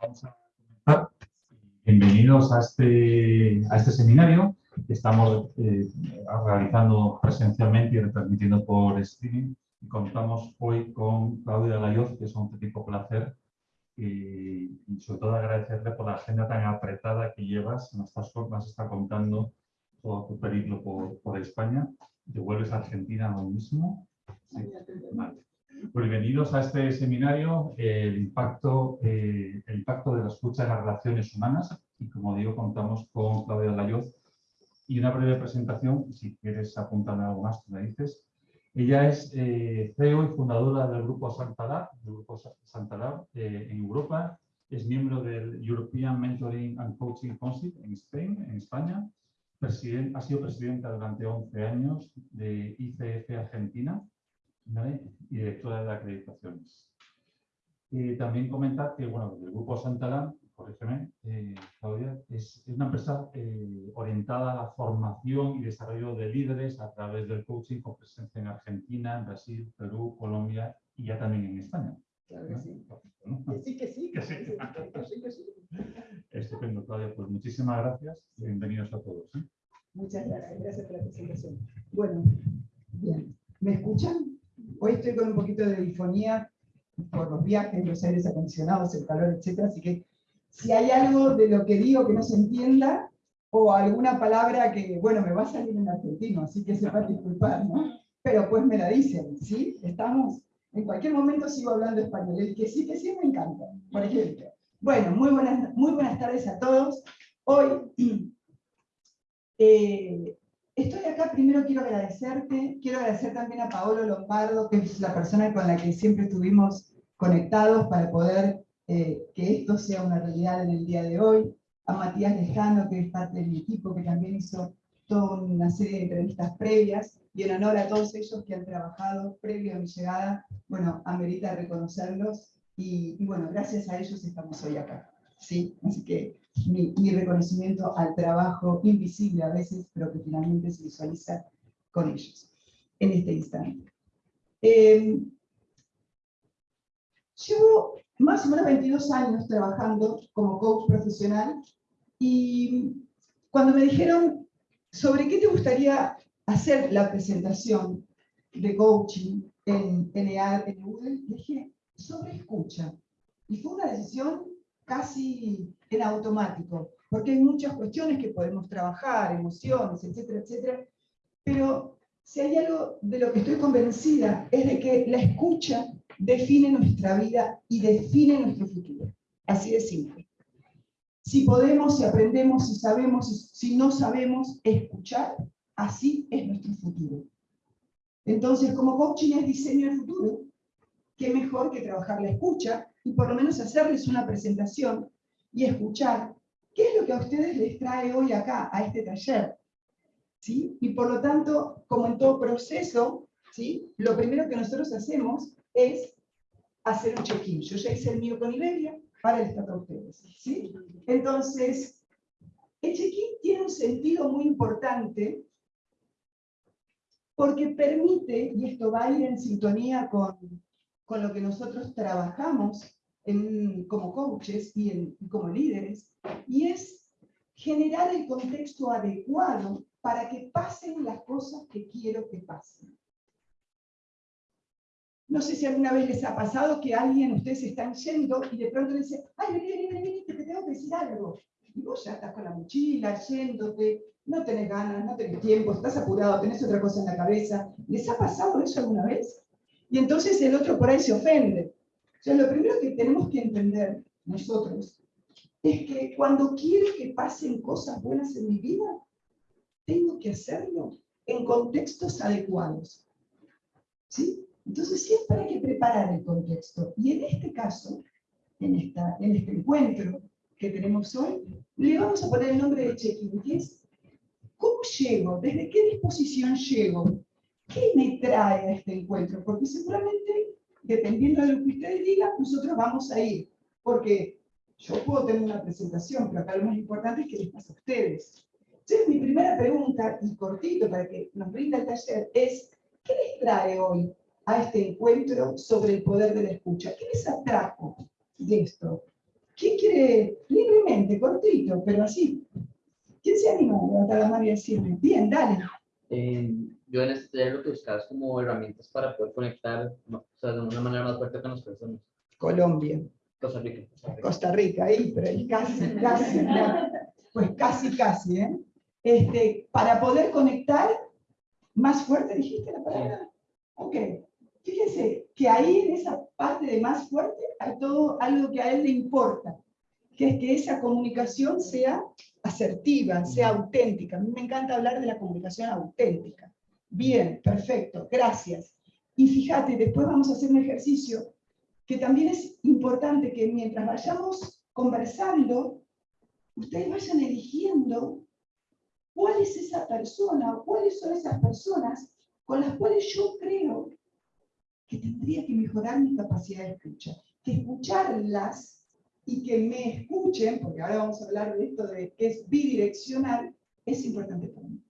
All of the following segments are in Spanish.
Vamos a comenzar. Bienvenidos a este, a este seminario que estamos eh, realizando presencialmente y retransmitiendo por streaming. Y contamos hoy con Claudia Layoz, que es un auténtico placer y, sobre todo agradecerle por la agenda tan apretada que llevas. Nos estás, nos está contando todo tu periplo por, por España. ¿Te vuelves a Argentina hoy mismo? Sí. Vale. Pues bienvenidos a este seminario, el impacto, eh, el impacto de la escucha en las relaciones humanas. Y como digo, contamos con Claudia Layoz. Y una breve presentación, si quieres apuntar algo más, tú me dices. Ella es eh, CEO y fundadora del Grupo Santalar, del Grupo Santalar eh, en Europa. Es miembro del European Mentoring and Coaching Council en, Spain, en España. ha sido presidenta durante 11 años de ICF Argentina y directora de acreditaciones. Y también comentar que bueno, el Grupo Santalán, corrígeme, eh, Claudia, es, una empresa eh, orientada a la formación y desarrollo de líderes a través del coaching con presencia en Argentina, en Brasil, Perú, Colombia y ya también en España. Claro que sí. Que sí, que sí. Que sí. Que sí, que sí. Estupendo, Claudia. Pues muchísimas gracias y bienvenidos a todos. ¿eh? Muchas gracias. Gracias por la presentación. Bueno, bien. ¿Me escuchan? Hoy estoy con un poquito de difonía por los viajes, los aires acondicionados, el calor, etc. Así que si hay algo de lo que digo que no se entienda, o alguna palabra que, bueno, me va a salir en argentino, así que se va a disculpar, ¿no? Pero pues me la dicen, ¿sí? Estamos, en cualquier momento sigo hablando español, el que sí, que sí me encanta, por ejemplo. Bueno, muy buenas, muy buenas tardes a todos. Hoy eh, Estoy acá, primero quiero agradecerte, quiero agradecer también a Paolo Lombardo, que es la persona con la que siempre estuvimos conectados para poder eh, que esto sea una realidad en el día de hoy, a Matías Lejano, que es parte de mi equipo, que también hizo toda una serie de entrevistas previas, y en honor a todos ellos que han trabajado previo a mi llegada, bueno, amerita reconocerlos, y, y bueno, gracias a ellos estamos hoy acá. ¿Sí? Así que mi, reconocimiento al trabajo invisible a veces, pero que finalmente se visualiza con ellos en este instante. Eh, llevo más o menos 22 años trabajando como coach profesional y cuando me dijeron sobre qué te gustaría hacer la presentación de coaching en, en en Google, dije sobre escucha. Y fue una decisión casi en automático, porque hay muchas cuestiones que podemos trabajar, emociones, etcétera, etcétera, pero si hay algo de lo que estoy convencida es de que la escucha define nuestra vida y define nuestro futuro. Así de simple. Si podemos, si aprendemos, si sabemos, si no sabemos escuchar, así es nuestro futuro. Entonces, como coaching es diseño del futuro, qué mejor que trabajar la escucha y por lo menos hacerles una presentación y escuchar qué es lo que a ustedes les trae hoy acá, a este taller. ¿Sí? Y por lo tanto, como en todo proceso, ¿sí? lo primero que nosotros hacemos es hacer un check-in. Yo ya hice el mío con Iberia, para el para ustedes. ¿sí? Entonces, el check-in tiene un sentido muy importante porque permite, y esto va a ir en sintonía con con lo que nosotros trabajamos como coaches y, como líderes, y es generar el contexto adecuado para que pasen las cosas que quiero que pasen. No sé si alguna vez les ha pasado que alguien, ustedes están yendo y de pronto le dice, ay, vení, vení, vení, que te tengo que decir algo. Y vos ya estás con la mochila, yéndote, no tenés ganas, no tenés tiempo, estás apurado, tenés otra cosa en la cabeza. ¿Les ha pasado eso alguna vez? Y entonces el otro por ahí se ofende. O sea, lo primero que tenemos que entender nosotros es que cuando quiero que pasen cosas buenas en mi vida, tengo que hacerlo en contextos adecuados. ¿Sí? Entonces siempre hay que preparar el contexto. Y en este caso, en, esta, en este encuentro que tenemos hoy, le vamos a poner el nombre de check-in, que es ¿cómo llego? ¿Desde qué disposición llego? ¿Qué me trae a este encuentro? Porque seguramente, dependiendo de lo que ustedes digan, nosotros vamos a ir. Porque yo puedo tener una presentación, pero acá lo más importante es que les pasa a ustedes. Entonces, mi primera pregunta, y cortito para que nos brinda el taller, es, ¿qué les trae hoy a este encuentro sobre el poder de la escucha? ¿Qué les atrajo de esto? ¿Quién quiere, libremente, cortito, pero así? ¿Quién se anima a levantar la mano y decirme? Bien, dale. Eh, yo en este taller lo que buscaba es como herramientas para poder conectar o sea, de una manera más fuerte con las personas. Colombia, Costa Rica. Costa Rica. Costa Rica, ahí, pero ahí casi, casi, ya. pues casi, casi, ¿eh? Este, para poder conectar más fuerte, dijiste la palabra. Ok, fíjense que ahí en esa parte de más fuerte hay todo algo que a él le importa, que es que esa comunicación sea asertiva, sea auténtica. A mí me encanta hablar de la comunicación auténtica. Bien, perfecto, gracias. Y fíjate, después vamos a hacer un ejercicio que también es importante que mientras vayamos conversando, ustedes vayan eligiendo cuál es esa persona o cuáles son esas personas con las cuales yo creo que tendría que mejorar mi capacidad de escucha. Que escucharlas y que me escuchen, porque ahora vamos a hablar de esto de que es bidireccional, es importante para mí.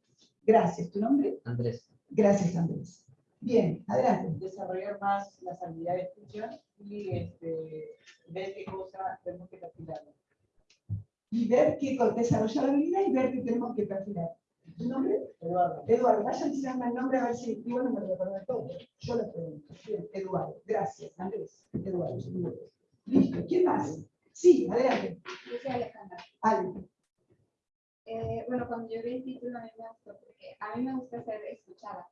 Gracias. ¿Tu nombre? Andrés. Gracias, Andrés. Bien, adelante. desarrollar más las habilidades de escucha y este, ver qué cosa tenemos que perfilar. Y ver qué desarrollar la habilidad y ver qué tenemos que perfilar. ¿Tu nombre? Eduardo. Eduardo, vayan diciendo el nombre a ver si igual no me lo recuerdo todo. Yo lo pregunto. Bien, Eduardo, gracias. Andrés, Eduardo. Listo, ¿quién más? Sí, adelante. Yo soy Alejandra. Ale. Eh, bueno, cuando yo vi el título a mí me gustó porque a mí me gusta ser escuchada.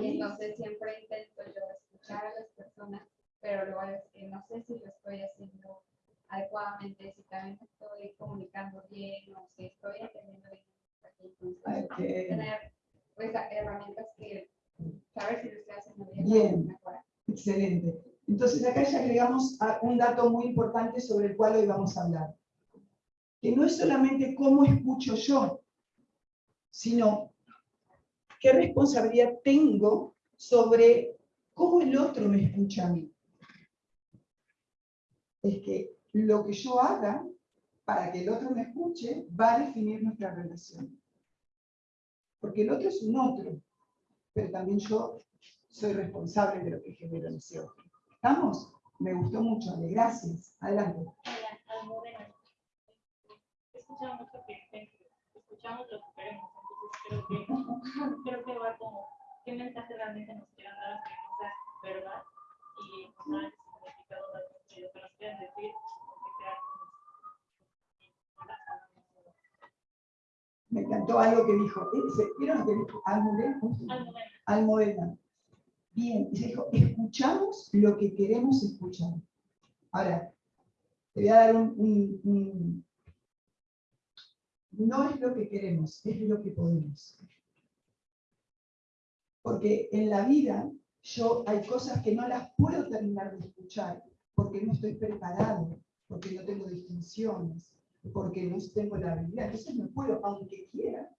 Y entonces siempre intento yo escuchar a las personas, pero luego es que no sé si lo estoy haciendo adecuadamente, si también estoy comunicando bien o si estoy entendiendo bien. Entonces, Ok. tener pues, herramientas que saber si lo estoy haciendo bien, Bien. Excelente. Entonces acá ya agregamos a- un dato muy importante sobre el cual hoy vamos a hablar. Que no es solamente cómo escucho yo, sino qué responsabilidad tengo sobre cómo el otro me escucha a mí. Es que lo que yo haga para que el otro me escuche va a definir nuestra relación. Porque el otro es un otro, pero también yo soy responsable de lo que genera en ese otro. ¿Estamos? Me gustó mucho, gracias. Adelante. Escuchamos lo que escuchamos lo que queremos, entonces creo que, creo que va como qué mensaje realmente nos quieran dar, no sea verdad y encontrar el significado de lo que nos quieran decir, aunque sea Me encantó algo que dijo. ¿eh? ¿Vieron lo que dijo? Almudena. Almudena. Bien, y se dijo, escuchamos lo que queremos escuchar. Ahora, te voy a dar un, un- un- No es lo que queremos, es lo que podemos. Porque en la vida yo hay cosas que no las puedo terminar de escuchar porque no estoy preparado, porque no tengo distinciones, porque no tengo la habilidad. Entonces no puedo, aunque quiera.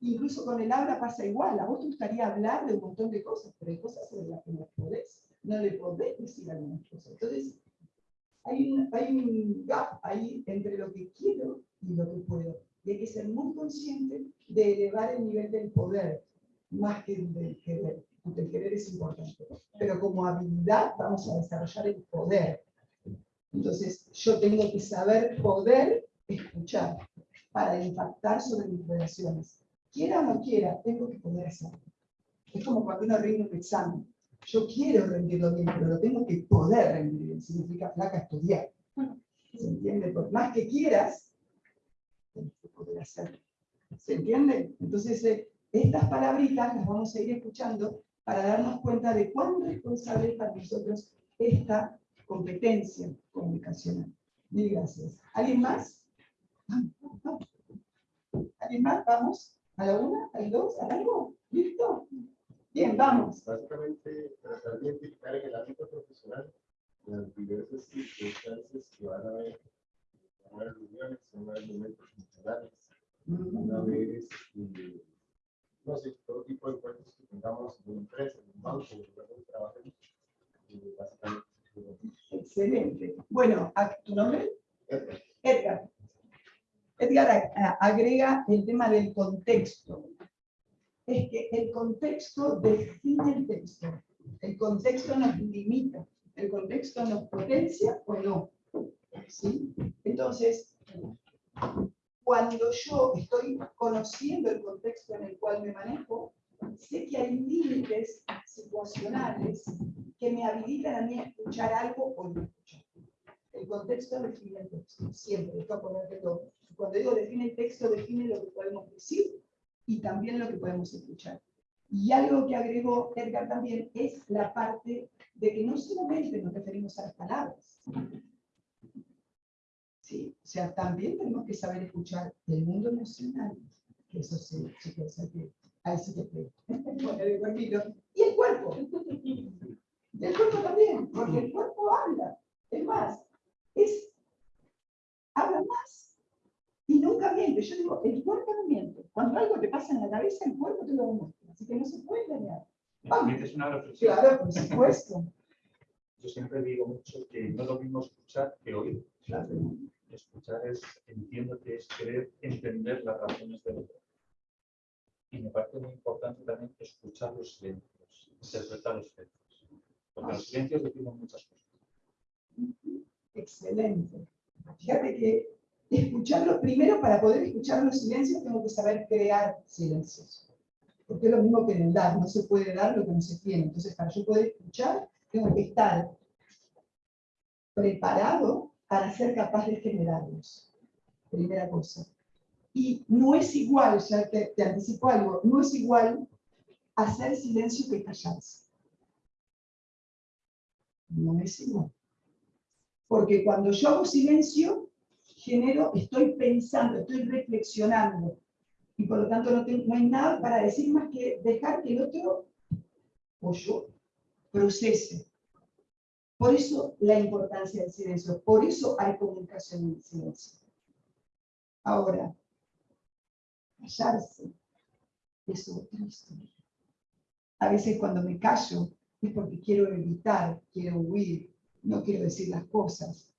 Incluso con el habla pasa igual. A vos te gustaría hablar de un montón de cosas, pero hay cosas sobre las que no podés. No le podés decir algunas cosas. Entonces, hay un, hay un gap ahí entre lo que quiero y lo que puedo. Y hay que ser muy consciente de elevar el nivel del poder, más que el del querer. Porque el querer es importante. Pero como habilidad vamos a desarrollar el poder. Entonces, yo tengo que saber poder escuchar para impactar sobre mis relaciones. Quiera o no quiera, tengo que poder hacerlo. Es como cuando uno rinde un examen. Yo quiero rendirlo bien, pero lo tengo que poder rendir. Significa flaca estudiar. ¿Se entiende? Por más que quieras, tienes que poder hacerlo. ¿Se entiende? Entonces, eh, estas palabritas las vamos a ir escuchando para darnos cuenta de cuán responsable es para nosotros esta competencia comunicacional. Mil gracias. ¿Alguien más? ¿Alguien más? ¿Vamos? ¿A la una? ¿A las dos? ¿A algo? ¿Listo? Bien, vamos. básicamente tratar de identificar en el ámbito profesional las diversas circunstancias que van a haber. A haber reuniones, van a haber momentos funcionales, van a haber, este, no sé, todo tipo de encuentros que tengamos en una empresa, en un banco, en un lugar donde trabajemos. y básicamente, Excelente. Bueno, ¿a- ¿tu nombre? Edgar, Edgar. Edgar agrega el tema del contexto. Es que el contexto define el texto. El contexto nos limita. El contexto nos potencia o no. ¿sí? Entonces, cuando yo estoy conociendo el contexto en el cual me manejo, sé que hay límites situacionales que me habilitan a mí a escuchar algo o no escuchar. El contexto define el texto, siempre, esto ponértelo. Cuando digo define el texto, define lo que podemos decir y también lo que podemos escuchar. Y algo que agregó Edgar también es la parte de que no solamente nos referimos a las palabras. Sí, o sea, también tenemos que saber escuchar el mundo emocional, eso sí, sí que ahí sí cuerpito. Y el cuerpo. El cuerpo también, porque el cuerpo habla. Es más, es, habla más y nunca miente. Yo digo, el cuerpo no miente. Cuando algo te pasa en la cabeza, el cuerpo te lo demuestra. Así que no se puede engañar. Una reflexión. Claro, por supuesto. Yo siempre digo mucho que no es lo mismo escuchar que oír. Claro. Escuchar es, entiendo que es querer entender las razones del otro. Y me parece muy importante también escuchar los silencios, interpretar los silencios. Porque los silencios decimos muchas cosas. Excelente. Fíjate que escucharlo, primero para poder escuchar los silencios tengo que saber crear silencios. Porque es lo mismo que en el dar, no se puede dar lo que no se tiene. Entonces, para yo poder escuchar, tengo que estar preparado para ser capaz de generarlos. Primera cosa. Y no es igual, ya te, te anticipo algo, no es igual hacer silencio que callarse. No es igual. Porque cuando yo hago silencio, genero, estoy pensando, estoy reflexionando. Y por lo tanto no, no hay nada para decir más que dejar que el otro, o yo, procese. Por eso la importancia del silencio, por eso hay comunicación en el silencio. Ahora, callarse es otra historia. A veces cuando me callo es porque quiero evitar, quiero huir, no quiero decir las cosas.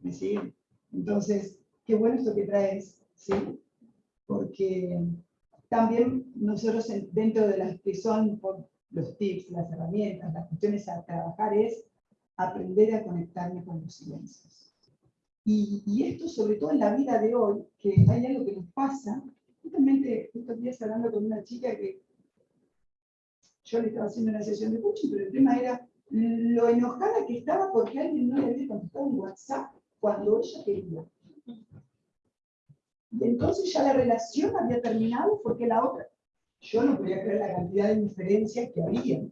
¿Me siguen? Entonces, qué bueno esto que traes, ¿sí? Porque también nosotros en- dentro de las que son los tips, las herramientas, las cuestiones a trabajar es aprender a conectarme con los silencios. Y, y esto sobre todo en la vida de hoy, que hay algo que nos pasa, justamente estos días hablando con una chica que yo le estaba haciendo una sesión de coaching, pero el tema era lo enojada que estaba porque alguien no le había contestado un WhatsApp cuando ella quería. Entonces ya la relación había terminado porque la otra, yo no podía creer la cantidad de diferencias que había.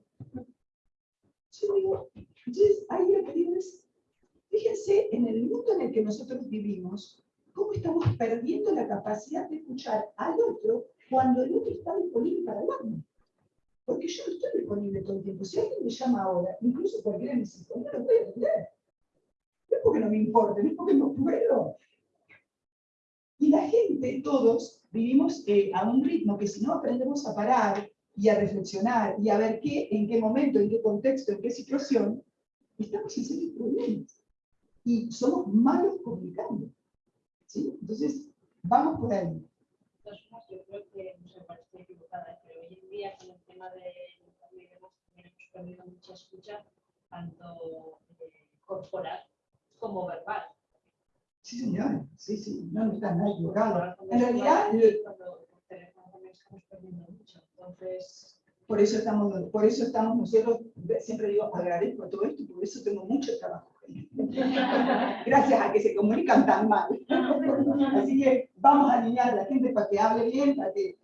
Yo digo, entonces ahí lo que digo es, fíjense en el mundo en el que nosotros vivimos, cómo estamos perdiendo la capacidad de escuchar al otro cuando el otro está disponible para hablarme. Porque yo no estoy disponible todo el tiempo. Si alguien me llama ahora, incluso cualquiera de mis no lo voy a atender. No es porque no me importe, no es porque no puedo. Y la gente, todos, vivimos eh, a un ritmo que si no aprendemos a parar y a reflexionar y a ver qué, en qué momento, en qué contexto, en qué situación, estamos en serios problemas. Y somos malos comunicando. ¿sí? Entonces, vamos por ahí. Yo creo que no sé, parece equivocada, pero hoy en día con el tema de hemos, también hemos perdido mucha escucha, tanto eh, corporal como verbal. Sí, señora, sí, sí, no, no está nada equivocado. En realidad. Entonces, Por eso estamos, por eso estamos nosotros, siempre digo, agradezco todo esto, por eso tengo mucho trabajo. Gracias a que se comunican tan mal. Así que vamos a alinear a la gente para que hable bien, para que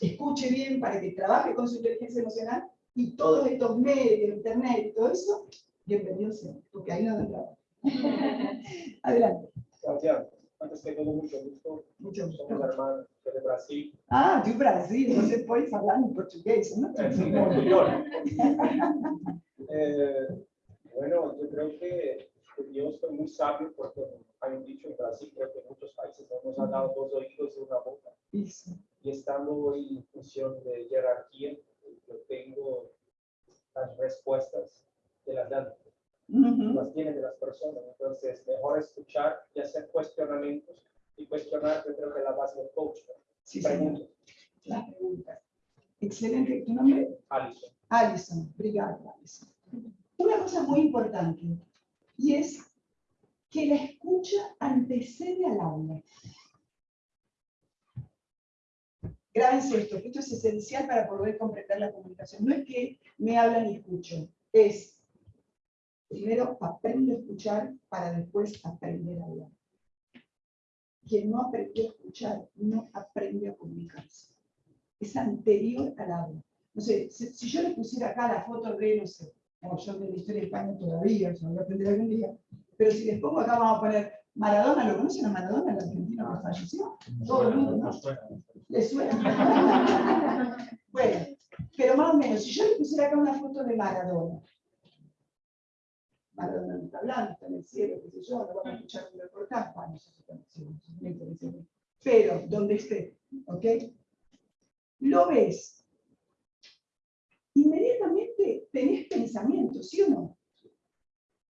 escuche bien, para que trabaje con su inteligencia emocional y todos estos medios, internet y todo eso, bienvenidos sean, porque ahí no dan trabajo. Adelante, Santiago, antes que todo, mucho gusto. mucho Somos gusto. hermanos de Brasil. Ah, de Brasil, você pode falar em português, não? Señor. Eh, bueno, yo creo que Dios fue muy sabio porque hay un dicho en Brasil, creo que en muchos países no nos ha dado dos oídos y una boca. Isso. Y estando hoy en función de jerarquía, yo tengo las respuestas de las Uhum. las tiene de las personas. Entonces, mejor escuchar y hacer cuestionamientos y cuestionar, yo creo que la base del coach. Sí. Preguntas. Las preguntas. Excelente. ¿Tu nombre? Alison. Alison. Obrigada, Alison. Una cosa muy importante, y es que la escucha antecede al habla. Grábense esto, esto es esencial para poder comprender la comunicación. No es que me hablan y escucho, es primero aprendo a escuchar para después aprender a hablar. Quien no aprendió a escuchar no aprende a comunicarse. Es anterior al habla. No sé, si, yo le pusiera acá la foto de, no sé, como yo de la historia de España todavía, yo voy a aprender algún día, pero si les pongo acá, vamos a poner Maradona, ¿lo conocen a Maradona, el argentino que falleció? Todo el mundo, ¿no? ¿Les suena? bueno, pero más o menos, si yo le pusiera acá una foto de Maradona, Maradona no está hablando, está en el cielo, qué sé yo, no vamos a escuchar un reportaje, bueno, sé, me interesa. pero donde esté, ¿ok? Lo ves. Inmediatamente tenés pensamiento, ¿sí o no?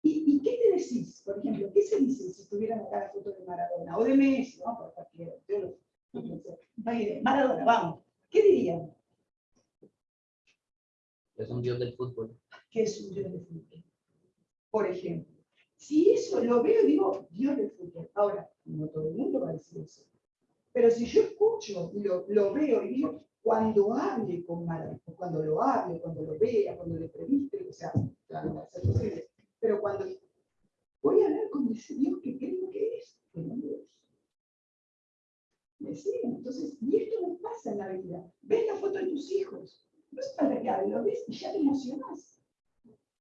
¿Y, ¿Y, qué te decís? Por ejemplo, ¿qué se dice si tuvieran acá la foto de Maradona? O de Messi, ¿no? Por cualquiera. Yo lo, Maradona, vamos. ¿Qué dirían? Es un dios del fútbol. ¿Qué es un dios del fútbol? Por ejemplo. Si eso lo veo, digo, dios del fútbol. Ahora, no todo el mundo va a decir eso. Pero si yo escucho, lo, lo veo y digo, cuando hable con Maradona, cuando lo hable, cuando lo vea, cuando le previste, o sea, claro, va a ser posible. Pero cuando voy a hablar con ese Dios que creo que es, que no es. ¿Me siguen? Entonces, y esto no pasa en la vida. Ves la foto de tus hijos. No es para que hable, lo ves y ya te emocionas.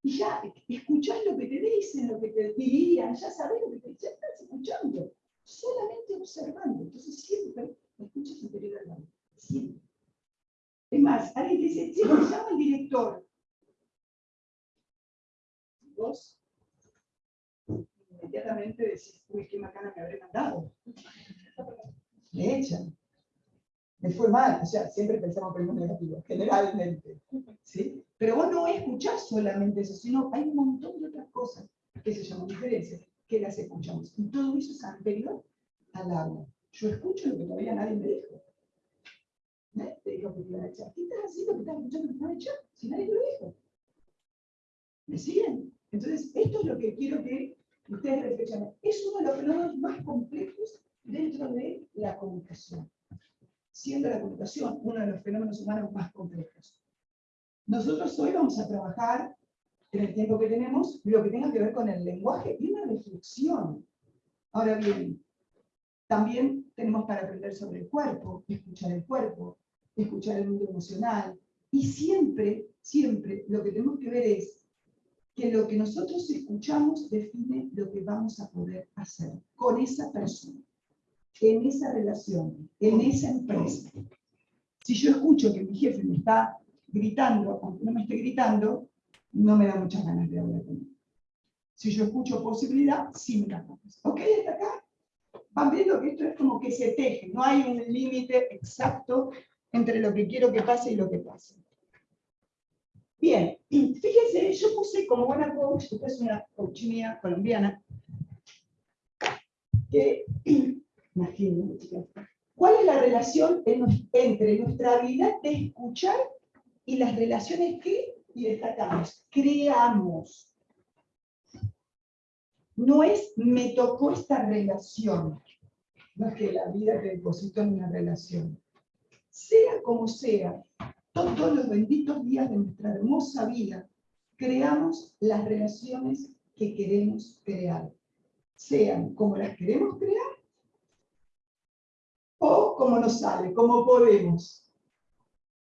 Y ya escuchás lo que te dicen, lo que te dirían, ya sabes lo que te dicen, estás escuchando, solamente observando. Entonces siempre escuchas interior al lado. Siempre. Es más, alguien dice, sí, me llama el director. Vos inmediatamente decís, uy, qué macana me habré mandado. Me echan. Me fue mal, o sea, siempre pensamos primero negativo, generalmente. ¿sí? Pero vos no escuchás solamente eso, sino hay un montón de otras cosas que se llaman diferencias, que las escuchamos. Y todo eso es anterior al habla. Yo escucho lo que todavía nadie me dijo. ¿Eh? Te dijo que te iban a echar. ¿Qué estás haciendo que estás escuchando que te van a echar? Si nadie te lo dijo. ¿Me siguen? Entonces, esto es lo que quiero que ustedes reflexionen. Es uno de los fenómenos más complejos dentro de la comunicación. Siendo la comunicación uno de los fenómenos humanos más complejos. Nosotros hoy vamos a trabajar, en el tiempo que tenemos, lo que tenga que ver con el lenguaje y una reflexión. Ahora bien, también tenemos para aprender sobre el cuerpo, escuchar el cuerpo, escuchar el mundo emocional. Y siempre, siempre, lo que tenemos que ver es que lo que nosotros escuchamos define lo que vamos a poder hacer con esa persona, en esa relación, en esa empresa. Si yo escucho que mi jefe me está gritando, aunque no me esté gritando, no me da muchas ganas de hablar con él. Si yo escucho posibilidad, sí me da. ¿Ok? Hasta acá. Van viendo que esto es como que se teje, no hay un límite exacto entre lo que quiero que pase y lo que pase. Bien, fíjense, yo puse como buena coach, esta es una coach mía colombiana, que, imagínense, chicas, ¿cuál es la relación entre nuestra habilidad de escuchar y las relaciones que, y destacamos, creamos? No es, me tocó esta relación, no es que la vida te depositó en una relación. Sea como sea, todos los benditos días de nuestra hermosa vida, creamos las relaciones que queremos crear, sean como las queremos crear como nos sale, como podemos.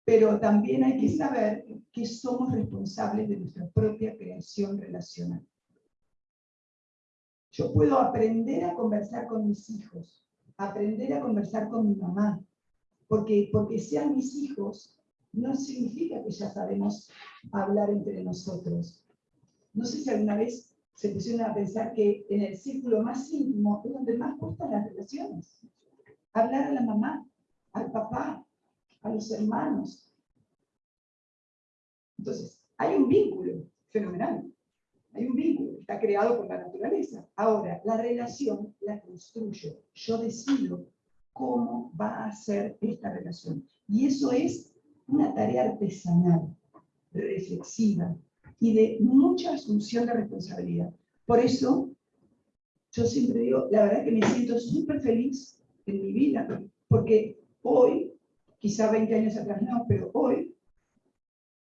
Pero también hay que saber que somos responsables de nuestra propia creación relacional. Yo puedo aprender a conversar con mis hijos, aprender a conversar con mi mamá, porque, porque sean mis hijos, no significa que ya sabemos hablar entre nosotros. No sé si alguna vez se pusieron a pensar que en el círculo más íntimo es donde más gustan las relaciones. Hablar a la mamá, al papá, a los hermanos. Entonces, hay un vínculo fenomenal. Hay un vínculo, está creado por la naturaleza. Ahora, la relación la construyo. Yo decido cómo va a ser esta relación. Y eso es una tarea artesanal, reflexiva y de mucha asunción de responsabilidad. Por eso, yo siempre digo, la verdad que me siento súper feliz en mi vida, porque hoy, quizá 20 años atrás no, pero hoy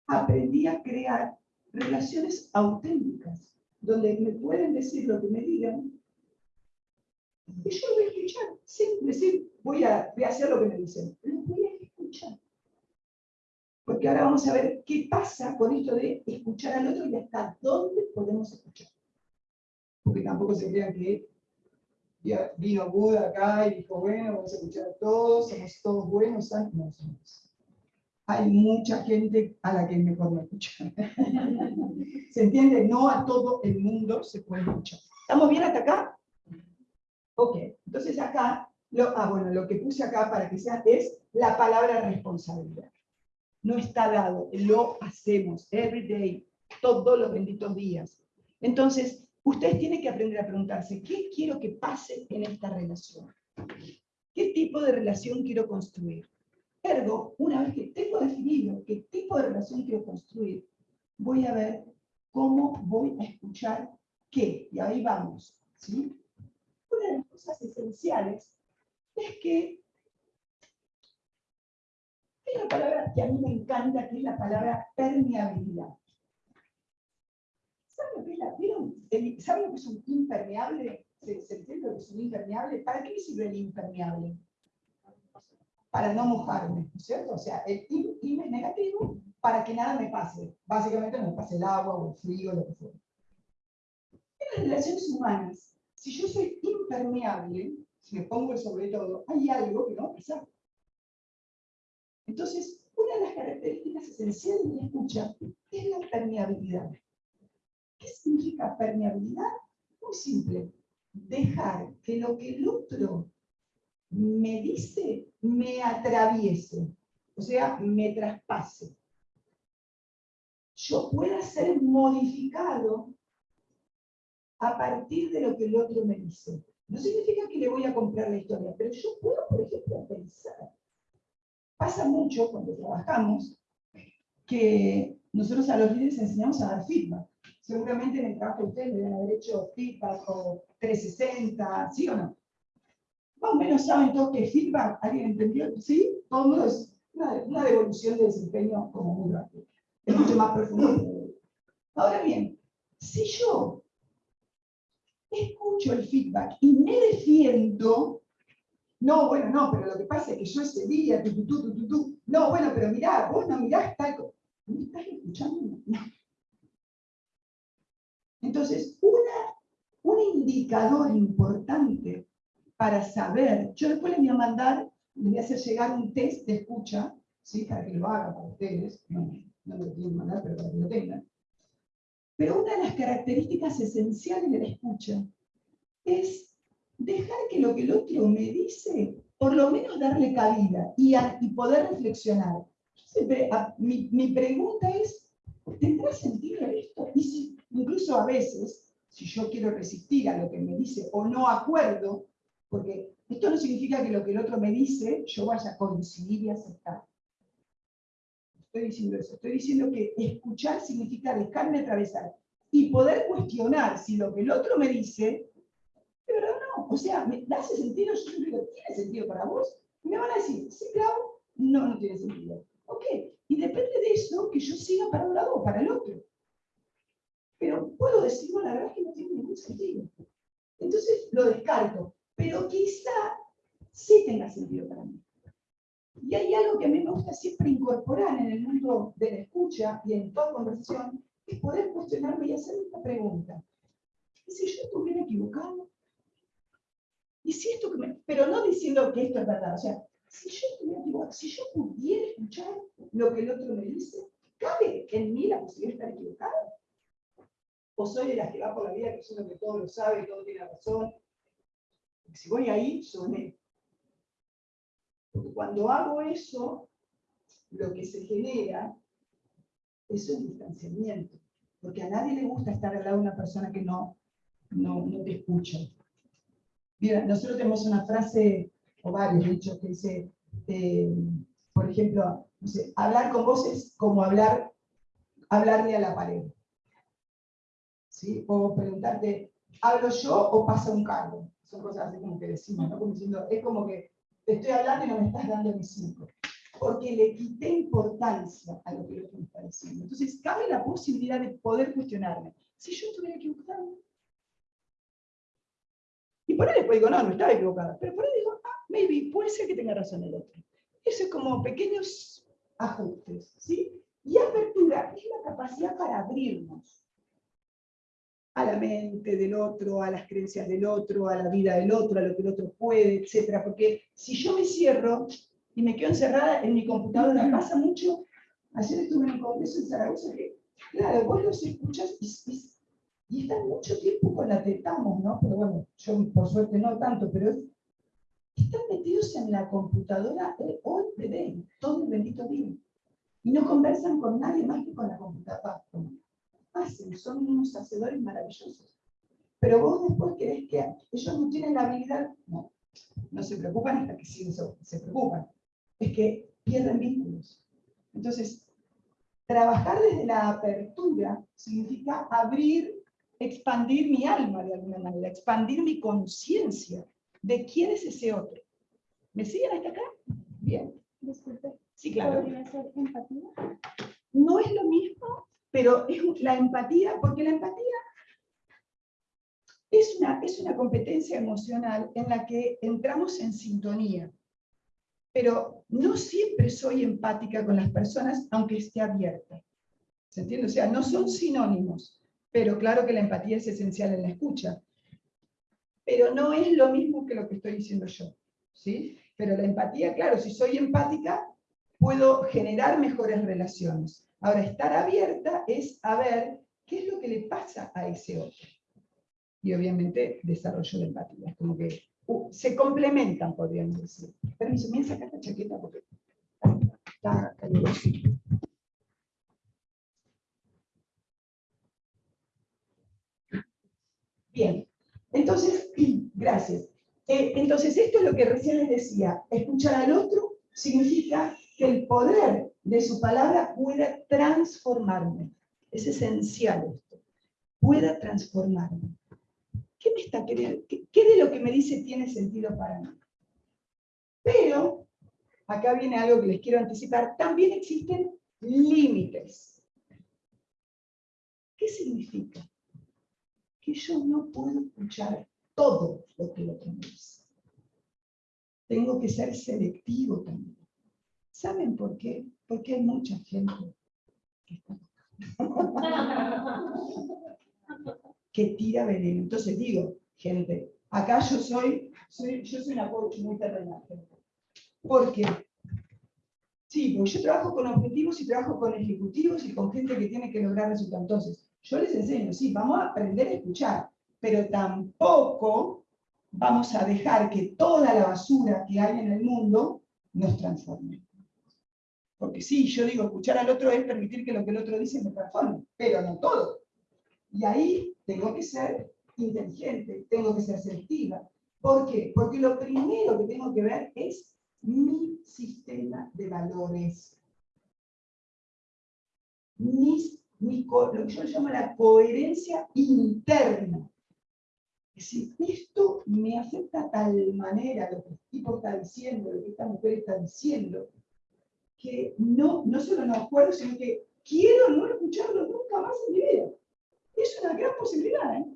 aprendí a crear relaciones auténticas, donde me pueden decir lo que me digan, y yo lo voy a escuchar, sin decir, voy a, voy a hacer lo que me dicen, lo voy a escuchar. Porque ahora vamos a ver qué pasa con esto de escuchar al otro y hasta dónde podemos escuchar. Porque tampoco se crean que vino Buda acá y dijo, bueno, vamos a escuchar a todos, somos todos buenos. No somos. Hay mucha gente a la que mejor no escuchar. ¿Se entiende? No a todo el mundo se puede escuchar. ¿Estamos bien hasta acá? Ok, entonces acá, lo, ah, bueno, lo que puse acá para que sea es la palabra responsabilidad. No está dado, lo hacemos, every day, todos los benditos días. Entonces, ustedes tienen que aprender a preguntarse, ¿qué quiero que pase en esta relación? ¿Qué tipo de relación quiero construir? Ergo, una vez que tengo definido qué tipo de relación quiero construir, voy a ver cómo voy a escuchar qué. Y ahí vamos. ¿sí? Una de las cosas esenciales es que hay una palabra que a mí me encanta, que es la palabra permeabilidad. ¿Saben lo que es, la, el, ¿saben lo que es un impermeable? ¿Se, ¿Se entiende lo que es un impermeable? ¿Para qué sirve el impermeable? Para no mojarme, ¿no es cierto? O sea, el im, es negativo para que nada me pase. Básicamente no me pase el agua o el frío, lo que fuera. En las relaciones humanas, si yo soy impermeable, si me pongo el sobre todo, hay algo que no va a pasar. Entonces, una de las características esenciales de la escucha es la permeabilidad. ¿Qué significa permeabilidad? Muy simple. Dejar que lo que el otro me dice me atraviese, o sea, me traspase. Yo pueda ser modificado a partir de lo que el otro me dice. No significa que le voy a comprar la historia, pero yo puedo, por ejemplo, pensar. Pasa mucho cuando trabajamos que nosotros a los líderes enseñamos a dar feedback. Seguramente en el trabajo de ustedes deben haber hecho feedback o 360, ¿sí o no? Más o menos saben todos que feedback, ¿alguien entendió? ¿Sí? Todo es una, devolución de desempeño como muy rápido. Es mucho más profundo. Ahora bien, si yo escucho el feedback y me defiendo, no, bueno, no, pero lo que pasa es que yo ese día, tu, tu, tu, no, bueno, pero mirá, vos no mirás tal ¿No estás escuchando? No. Entonces, una, un indicador importante para saber, yo después les voy a mandar, les voy a hacer llegar un test de escucha, ¿sí? para que lo hagan para ustedes, no, no me lo que mandar, pero para que lo tengan. Pero una de las características esenciales de la escucha es dejar que lo que el otro me dice, por lo menos darle cabida y, y poder reflexionar. mi, mi, pregunta es, ¿tendrá sentido esto? Y si, incluso a veces, si yo quiero resistir a lo que me dice o no acuerdo, porque esto no significa que lo que el otro me dice yo vaya a coincidir y aceptar estoy diciendo eso. Estoy diciendo que escuchar significa dejarme atravesar y poder cuestionar si lo que el otro me dice, de verdad no. O sea, ¿me hace sentido? Yo digo, ¿tiene sentido para vos? Y me van a decir, sí, claro, no, no tiene sentido. Ok, y depende de eso que yo siga para un lado o para el otro. Pero puedo decir, bueno, la verdad es que no tiene ningún sentido. Entonces lo descarto. Pero quizá sí tenga sentido para mí. Y hay algo que a mí me gusta siempre incorporar en el mundo de la escucha y en toda conversación, es poder cuestionarme y hacer esta pregunta. ¿Y si yo estuviera equivocado? ¿Y si esto que me... Pero no diciendo que esto es verdad, o sea, si yo estuviera equivocado, si yo pudiera escuchar lo que el otro me dice, ¿cabe en mí la posibilidad de estar equivocado? ¿O soy de las que va por la vida creyendo que todo lo sabe, todo tiene razón? Si voy ahí, soné porque cuando hago eso, lo que se genera es un distanciamiento. Porque a nadie le gusta estar al lado de una persona que no, no, no te escucha. Mira, nosotros tenemos una frase, o varios dichos, que dice, eh, por ejemplo, hablar con vos es como hablar, hablarle a la pared. ¿Sí? O preguntarte, hablo yo o pasa un cargo. Son cosas así como que decimos, ¿no? Como diciendo, es como que te estoy hablando y no me estás dando mi cinco. Porque le quité importancia a lo que el otro me está diciendo. Entonces, cabe la posibilidad de poder cuestionarme. Si yo estuviera equivocado. Y por ahí después digo, no, no estaba equivocada. Pero por ahí digo, ah, maybe, puede ser que tenga razón el otro. Eso es como pequeños ajustes, ¿sí? Y apertura es la capacidad para abrirnos a la mente del otro, a las creencias del otro, a la vida del otro, a lo que el otro puede, etc. Porque si yo me cierro y me quedo encerrada en mi computadora, pasa mucho. Ayer estuve en un congreso en Zaragoza que, claro, vos los escuchas y, están mucho tiempo con la tetamos, ¿no? Pero bueno, yo por suerte no tanto, pero están metidos en la computadora hoy de todo el bendito día. Y no conversan con nadie más que con la computadora hacen, son unos hacedores maravillosos. Pero vos después querés que ellos no tienen la habilidad, no, no se preocupan hasta que sí se preocupan, es que pierden vínculos. Entonces, trabajar desde la apertura significa abrir, expandir mi alma de alguna manera, expandir mi conciencia de quién es ese otro. ¿Me siguen hasta acá? Bien. Disculpe. Sí, claro. ¿Podría ser empatía? No es lo mismo pero es la empatía, porque la empatía es una, es una competencia emocional en la que entramos en sintonía, pero no siempre soy empática con las personas, aunque esté abierta. ¿Se entiende? O sea, no son sinónimos, pero claro que la empatía es esencial en la escucha. Pero no es lo mismo que lo que estoy diciendo yo. ¿sí? Pero la empatía, claro, si soy empática, puedo generar mejores relaciones. Ahora, estar abierta es a ver qué es lo que le pasa a ese otro. Y obviamente desarrollo de empatía. Es como que uh, se complementan, podríamos decir. Permiso, me sacar esta chaqueta porque está caluroso. Bien, entonces, gracias. Eh, entonces, esto es lo que recién les decía. Escuchar al otro significa que el poder de su palabra pueda transformarme. Es esencial esto. Pueda transformarme. ¿Qué me está? ¿Qué, de lo que me dice tiene sentido para mí? Pero, acá viene algo que les quiero anticipar, también existen límites. ¿Qué significa? Que yo no puedo escuchar todo lo que el otro me dice. Tengo que ser selectivo también. ¿Saben por qué? Porque hay mucha gente que, que tira veneno. Entonces digo, gente, acá yo soy, soy yo soy una coach muy terrenal. ¿Por qué? Sí, porque yo trabajo con objetivos y trabajo con ejecutivos y con gente que tiene que lograr resultados. Entonces, yo les enseño, sí, vamos a aprender a escuchar, pero tampoco vamos a dejar que toda la basura que hay en el mundo nos transforme. Porque sí, yo digo, escuchar al otro es permitir que lo que el otro dice me transforme, pero no todo. Y ahí tengo que ser inteligente, tengo que ser selectiva. ¿Por qué? Porque lo primero que tengo que ver es mi sistema de valores. Mis, lo que yo llamo la coherencia interna. Es decir, esto me afecta de tal manera lo que el tipo está diciendo, lo que esta mujer está diciendo, que no, no solo no acuerdo, sino que quiero no escucharlo nunca más en mi vida. Es una gran posibilidad. ¿eh?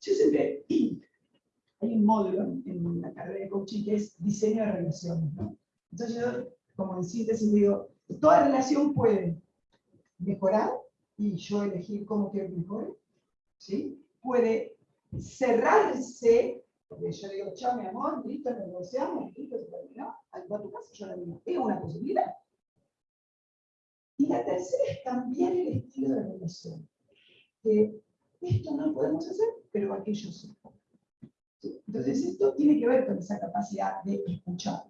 Yo siempre, hay un módulo en, la carrera de coaching que es diseño de relaciones. ¿no? Entonces yo, como en síntesis, digo, toda relación puede mejorar y yo elegir cómo quiero que mejore. ¿sí? Puede cerrarse porque yo digo, chao, mi amor, listo, negociamos, listo, se terminó. Al tu casa yo la digo, es una posibilidad. Y la tercera es cambiar el estilo de relación. Que esto no lo podemos hacer, pero aquello sí. Entonces, esto tiene que ver con esa capacidad de escuchar.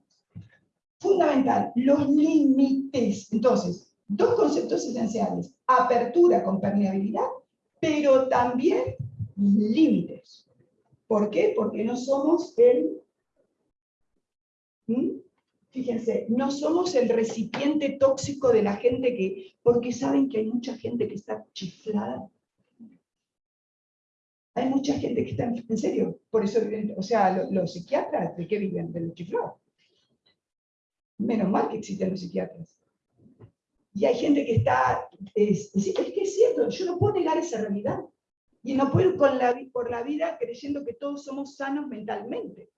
Fundamental, los límites. Entonces, dos conceptos esenciales. Apertura con permeabilidad, pero también límites. ¿Por qué? Porque no somos el... ¿Mm? Fíjense, no somos el recipiente tóxico de la gente que... Porque saben que hay mucha gente que está chiflada. Hay mucha gente que está en, serio, por eso viven, o sea, lo- los psiquiatras, ¿de qué viven? De los chiflados. Menos mal que existen los psiquiatras. Y hay gente que está, es, es, es que es cierto, yo no puedo negar esa realidad. Y no puedo ir con la, por la vida creyendo que todos somos sanos mentalmente.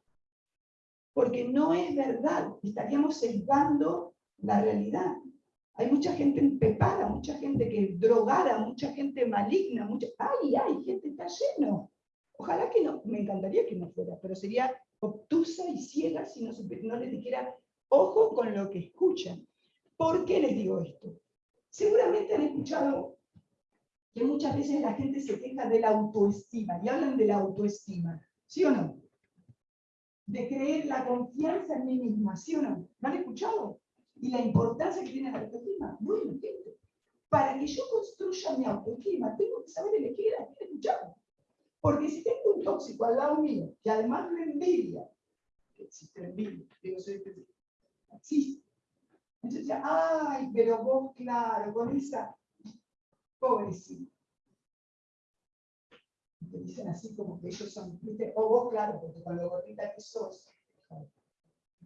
Porque no es verdad, estaríamos sesgando la realidad. Hay mucha gente empepada, mucha gente que drogada, mucha gente maligna, mucha... ¡Ay, ay! Gente está lleno. Ojalá que no, me encantaría que no fuera, pero sería obtusa y ciega si no, no les dijera, ojo con lo que escuchan. ¿Por qué les digo esto? Seguramente han escuchado que muchas veces la gente se queja de la autoestima, y hablan de la autoestima, ¿sí o no? De creer la confianza en mí misma, ¿sí o no? ¿Lo han escuchado? Y la importancia que tiene la autoestima. Bueno, gente, para que yo construya mi autoestima, tengo que saber elegir a quién escuchar. Porque si tengo un tóxico al lado mío, que además me envidia, que existe la envidia, digo, soy existe. Entonces, ay, pero vos, claro, con esa, pobrecito. Te dicen así como que ellos son, ¿viste? o vos, claro, porque con lo gordita que sos.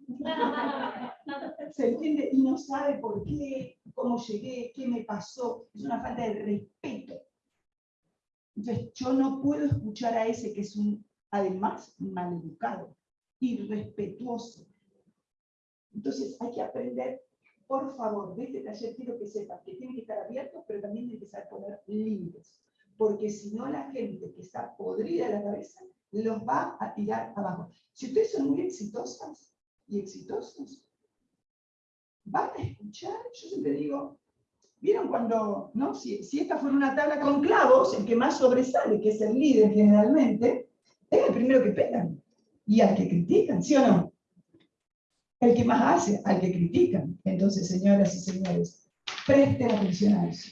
Se entiende y no sabe por qué, cómo llegué, qué me pasó. Es una falta de respeto. Entonces, yo no puedo escuchar a ese que es un, además, maleducado, irrespetuoso. Entonces, hay que aprender, por favor, de este taller quiero que sepan que tienen que estar abiertos, pero también tienen que saber poner límites. Porque si no, la gente que está podrida de la cabeza los va a tirar abajo. Si ustedes son muy exitosas y exitosos, van a escuchar, yo siempre digo, ¿vieron cuando, no? Si, si esta fuera una tabla con clavos, el que más sobresale, que es el líder generalmente, es el primero que pegan. Y al que critican, ¿sí o no? El que más hace, al que critican. Entonces, señoras y señores, presten atención a eso.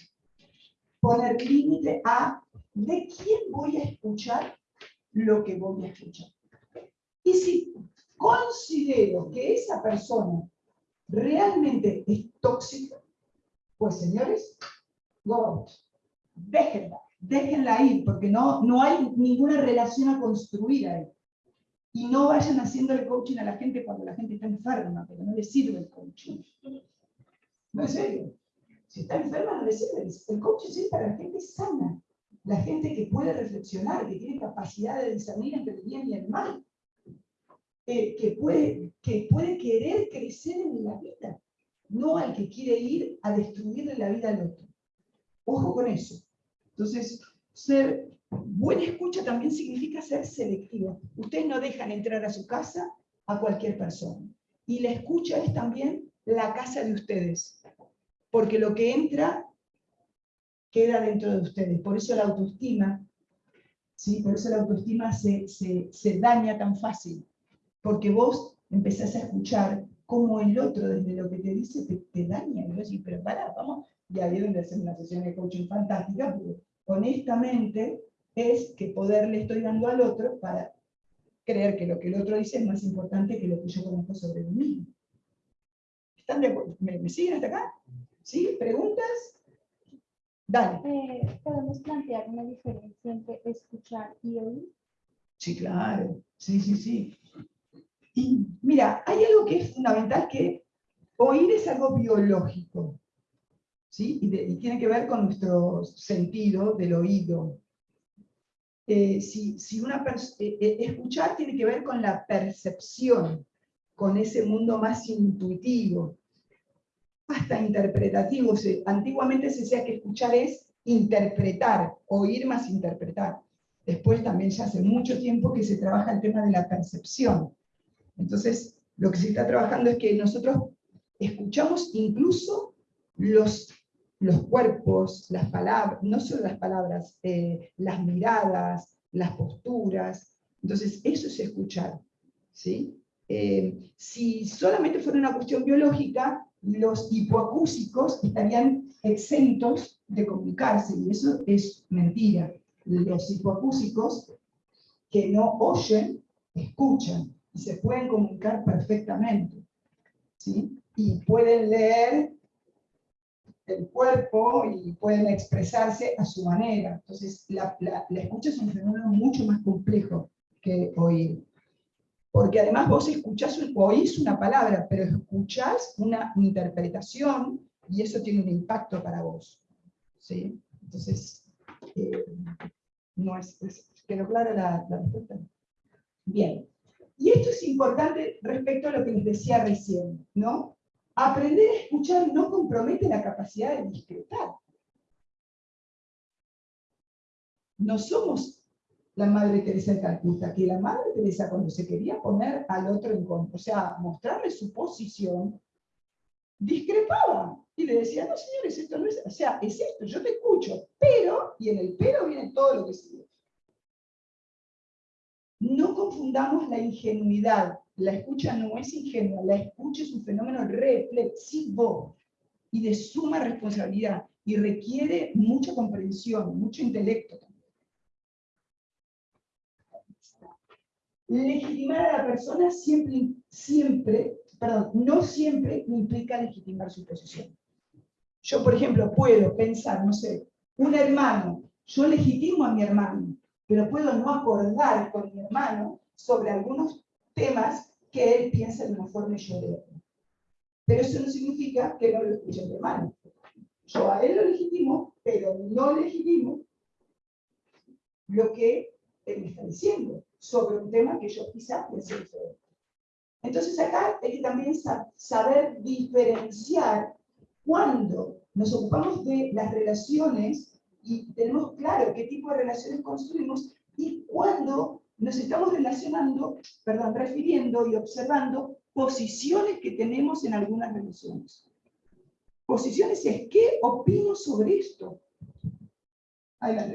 Poner límite a de quién voy a escuchar lo que voy a escuchar. Y si considero que esa persona realmente es tóxica, pues señores, go out. Déjenla, déjenla ir, porque no, no hay ninguna relación a construir ahí. Y no vayan haciéndole coaching a la gente cuando la gente está enferma, porque no le sirve el coaching. No es serio. Si está enferma, no le sirve. El coaching es para la gente sana, la gente que puede reflexionar, que tiene capacidad de discernir entre el bien y el mal, eh, que, puede, que puede querer crecer en la vida, no al que quiere ir a destruirle la vida al otro. Ojo con eso. Entonces, ser buena escucha también significa ser selectivo. Ustedes no dejan entrar a su casa a cualquier persona. Y la escucha es también la casa de ustedes. Porque lo que entra queda dentro de ustedes. Por eso la autoestima, ¿sí? por eso la autoestima se, se, se daña tan fácil. Porque vos empezás a escuchar cómo el otro, desde lo que te dice, te, te daña. Y vos decís, pero pará, vamos, ya vieron de hacer una sesión de coaching fantástica, porque honestamente es que poder le estoy dando al otro para creer que lo que el otro dice es más importante que lo que yo conozco sobre mí mismo. ¿Están de acuerdo? ¿Me, me siguen hasta acá? ¿Sí? ¿Preguntas? Dale. Eh, ¿Podemos plantear una diferencia entre escuchar y oír? Sí, claro. Sí, sí, sí. Y mira, hay algo que es fundamental que oír es algo biológico. ¿sí? Y, de- y tiene que ver con nuestro sentido del oído. Eh, si, si una eh, eh, escuchar tiene que ver con la percepción, con ese mundo más intuitivo, hasta interpretativo. Antiguamente se decía que escuchar es interpretar, oír más interpretar. Después también ya hace mucho tiempo que se trabaja el tema de la percepción. Entonces, lo que se está trabajando es que nosotros escuchamos incluso los, los cuerpos, las palabras, no solo las palabras, eh, las miradas, las posturas. Entonces, eso es escuchar. ¿sí? Eh, si solamente fuera una cuestión biológica, los hipoacúsicos estarían exentos de comunicarse, y eso es mentira. Los hipoacúsicos que no oyen, escuchan, y se pueden comunicar perfectamente. ¿sí? Y pueden leer el cuerpo y pueden expresarse a su manera. Entonces, la, la, la escucha es un fenómeno mucho más complejo que oír. Porque además vos escuchás, oís una palabra, pero escuchás una interpretación y eso tiene un impacto para vos. ¿sí? Entonces, eh, no es, es, ¿quedó clara la, la respuesta? Bien. Y esto es importante respecto a lo que les decía recién, ¿no? Aprender a escuchar no compromete la capacidad de discretar. No somos la Madre Teresa de Calcuta, que la Madre Teresa cuando se quería poner al otro en contra, o sea, mostrarle su posición, discrepaba y le decía, no señores, esto no es, o sea, es esto, yo te escucho, pero, y en el pero viene todo lo que sigue. No confundamos la ingenuidad. La escucha no es ingenua, la escucha es un fenómeno reflexivo y de suma responsabilidad y requiere mucha comprensión, mucho intelecto. Legitimar a la persona siempre, siempre, perdón, no siempre implica legitimar su posición. Yo, por ejemplo, puedo pensar, no sé, un hermano, yo legitimo a mi hermano, pero puedo no acordar con mi hermano sobre algunos temas que él piensa de una forma y yo de otra. Pero eso no significa que no lo escuche mi hermano. Yo a él lo legitimo, pero no legitimo lo que él me está diciendo sobre un tema que yo quizá piense diferente. Entonces acá hay que también saber diferenciar cuando nos ocupamos de las relaciones y tenemos claro qué tipo de relaciones construimos y cuando nos estamos relacionando, perdón, refiriendo y observando posiciones que tenemos en algunas relaciones. Posiciones es, ¿qué opino sobre esto? Ahí la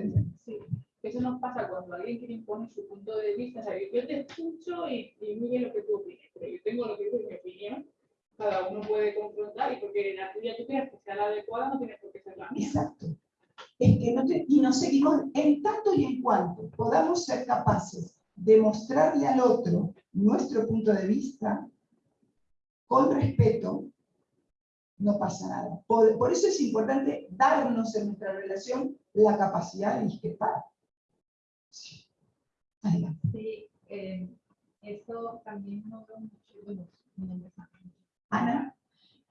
Sí, eso nos pasa cuando alguien quiere imponer su punto de vista. O sea, yo te escucho y, y mire lo que tú opinas, pero yo tengo lo que es mi opinión. Cada uno puede confrontar y porque la tuya tú creas que sea la adecuada, no tiene por qué ser la mía. Exacto es que no y nos seguimos en tanto y en cuanto podamos ser capaces de mostrarle al otro nuestro punto de vista con respeto, no pasa nada. Por, eso es importante darnos en nuestra relación la capacidad de discrepar. Sí, eh, eso también no mucho. Bueno, mi nombre es Ana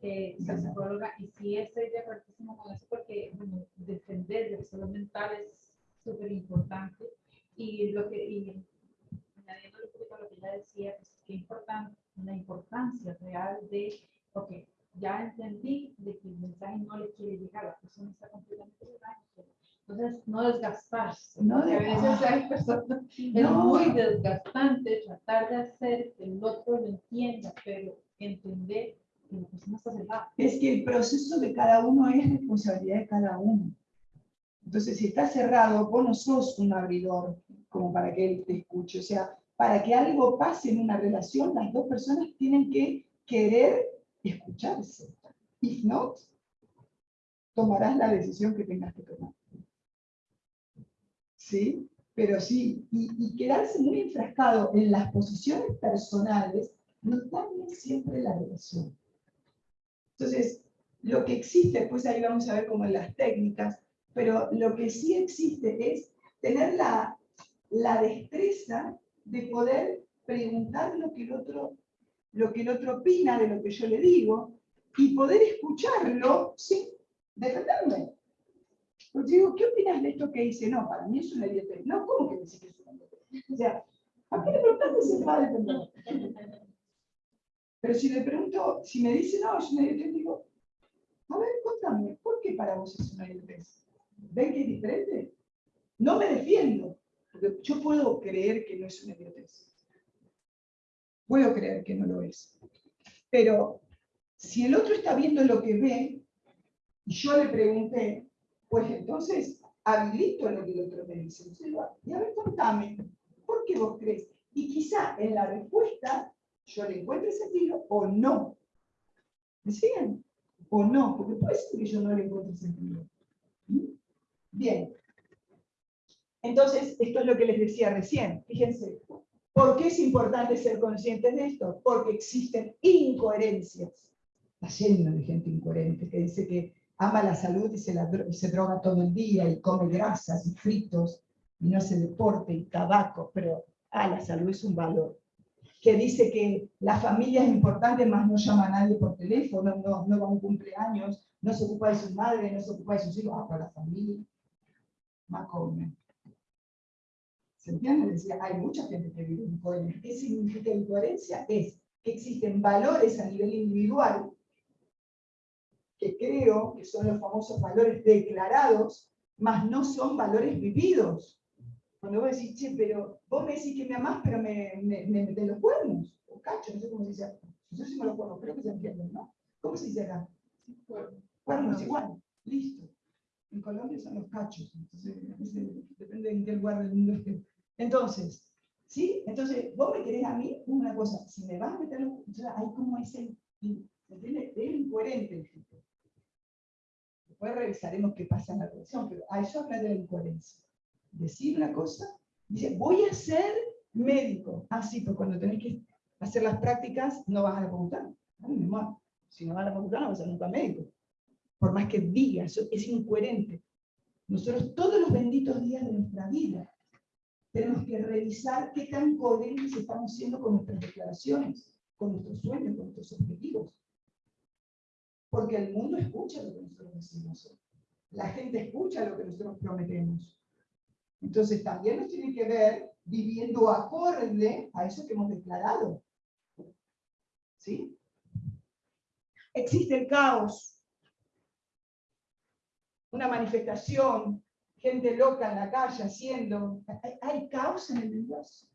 eh, psicóloga, y sí estoy de acuerdo con eso porque bueno, defender la salud mental es súper importante. Y lo que, y añadiendo un poquito lo que ella decía, pues que importante, la importancia real de, ok, ya entendí de que el mensaje no le quiere llegar, la persona está completamente entonces, no desgastarse. No de, a veces hay personas, es muy desgastante tratar de hacer que el otro lo entienda, pero entender es que el proceso de cada uno es responsabilidad de cada uno. Entonces, si está cerrado, vos no sos un abridor como para que él te escuche. O sea, para que algo pase en una relación, las dos personas tienen que querer escucharse. If not, tomarás la decisión que tengas que tomar. ¿Sí? Pero sí, y, y quedarse muy enfrascado en las posiciones personales no cambia siempre la relación. Entonces, lo que existe, pues ahí vamos a ver cómo en las técnicas, pero lo que sí existe es tener la, la destreza de poder preguntar lo que, el otro, lo que el otro opina de lo que yo le digo y poder escucharlo sin defenderme. Porque digo, ¿qué opinas de esto que dice? No, para mí es una idiotez. No, ¿cómo que decís que es una idiotez? O sea, ¿a qué le preguntaste si se va a defender? Pero si le pregunto, si me dice, no, es una idiotez, digo, a ver, contame, ¿por qué para vos es una idiotez? ¿Ven que es diferente? No me defiendo, porque yo puedo creer que no es una idiotez. Puedo creer que no lo es. Pero si el otro está viendo lo que ve, y yo le pregunté, pues entonces habilito lo que el otro me dice. y a ver, contame, ¿por qué vos crees? Y quizá en la respuesta yo le encuentre sentido o no. ¿Me siguen? O no, porque puede ser que yo no le encuentre sentido. ¿Mm? Bien. Entonces, esto es lo que les decía recién. Fíjense, ¿por qué es importante ser conscientes de esto? Porque existen incoherencias. Está lleno de gente incoherente que dice que ama la salud y se, la se droga todo el día y come grasas y fritos y no hace deporte y tabaco, pero ah, la salud es un valor. Que dice que la familia es importante, más no llama a nadie por teléfono, no, no va a un cumpleaños, no se ocupa de su madre, no se ocupa de sus hijos, ah, pero la familia, más come. ¿Se entiende? Decía, hay mucha gente que vive en coherencia. ¿Qué significa incoherencia? Es que existen valores a nivel individual que creo que son los famosos valores declarados, mas no son valores vividos. Cuando vos decís, che, pero vos me decís que me amás, pero me, me, me metés los cuernos, o cacho, no sé cómo se dice. Yo decimos los cuernos, creo que se entienden, ¿no? ¿Cómo se dice acá? Cuernos, igual, listo. En Colombia son los cachos, entonces depende en qué lugar del mundo esté. Entonces, ¿sí? Entonces, vos me querés a mí, una cosa, si me vas a meter los entonces hay como ese, ¿se entiende? Es incoherente el tipo. Después revisaremos qué pasa en la relación, pero a eso habla de la incoherencia. Decir una cosa, dice, voy a ser médico. Ah, sí, pues cuando tenés que hacer las prácticas, no vas a la facultad. Amor, si no vas a la facultad, no vas a ser nunca médico. Por más que diga, eso es incoherente. Nosotros todos los benditos días de nuestra vida tenemos que revisar qué tan coherentes estamos siendo con nuestras declaraciones, con nuestros sueños, con nuestros objetivos. Porque el mundo escucha lo que nosotros decimos. La gente escucha lo que nosotros prometemos. Entonces también nos tiene que ver viviendo acorde a eso que hemos declarado. ¿Sí? Existe el caos. Una manifestación, gente loca en la calle haciendo. Hay, hay caos en el universo.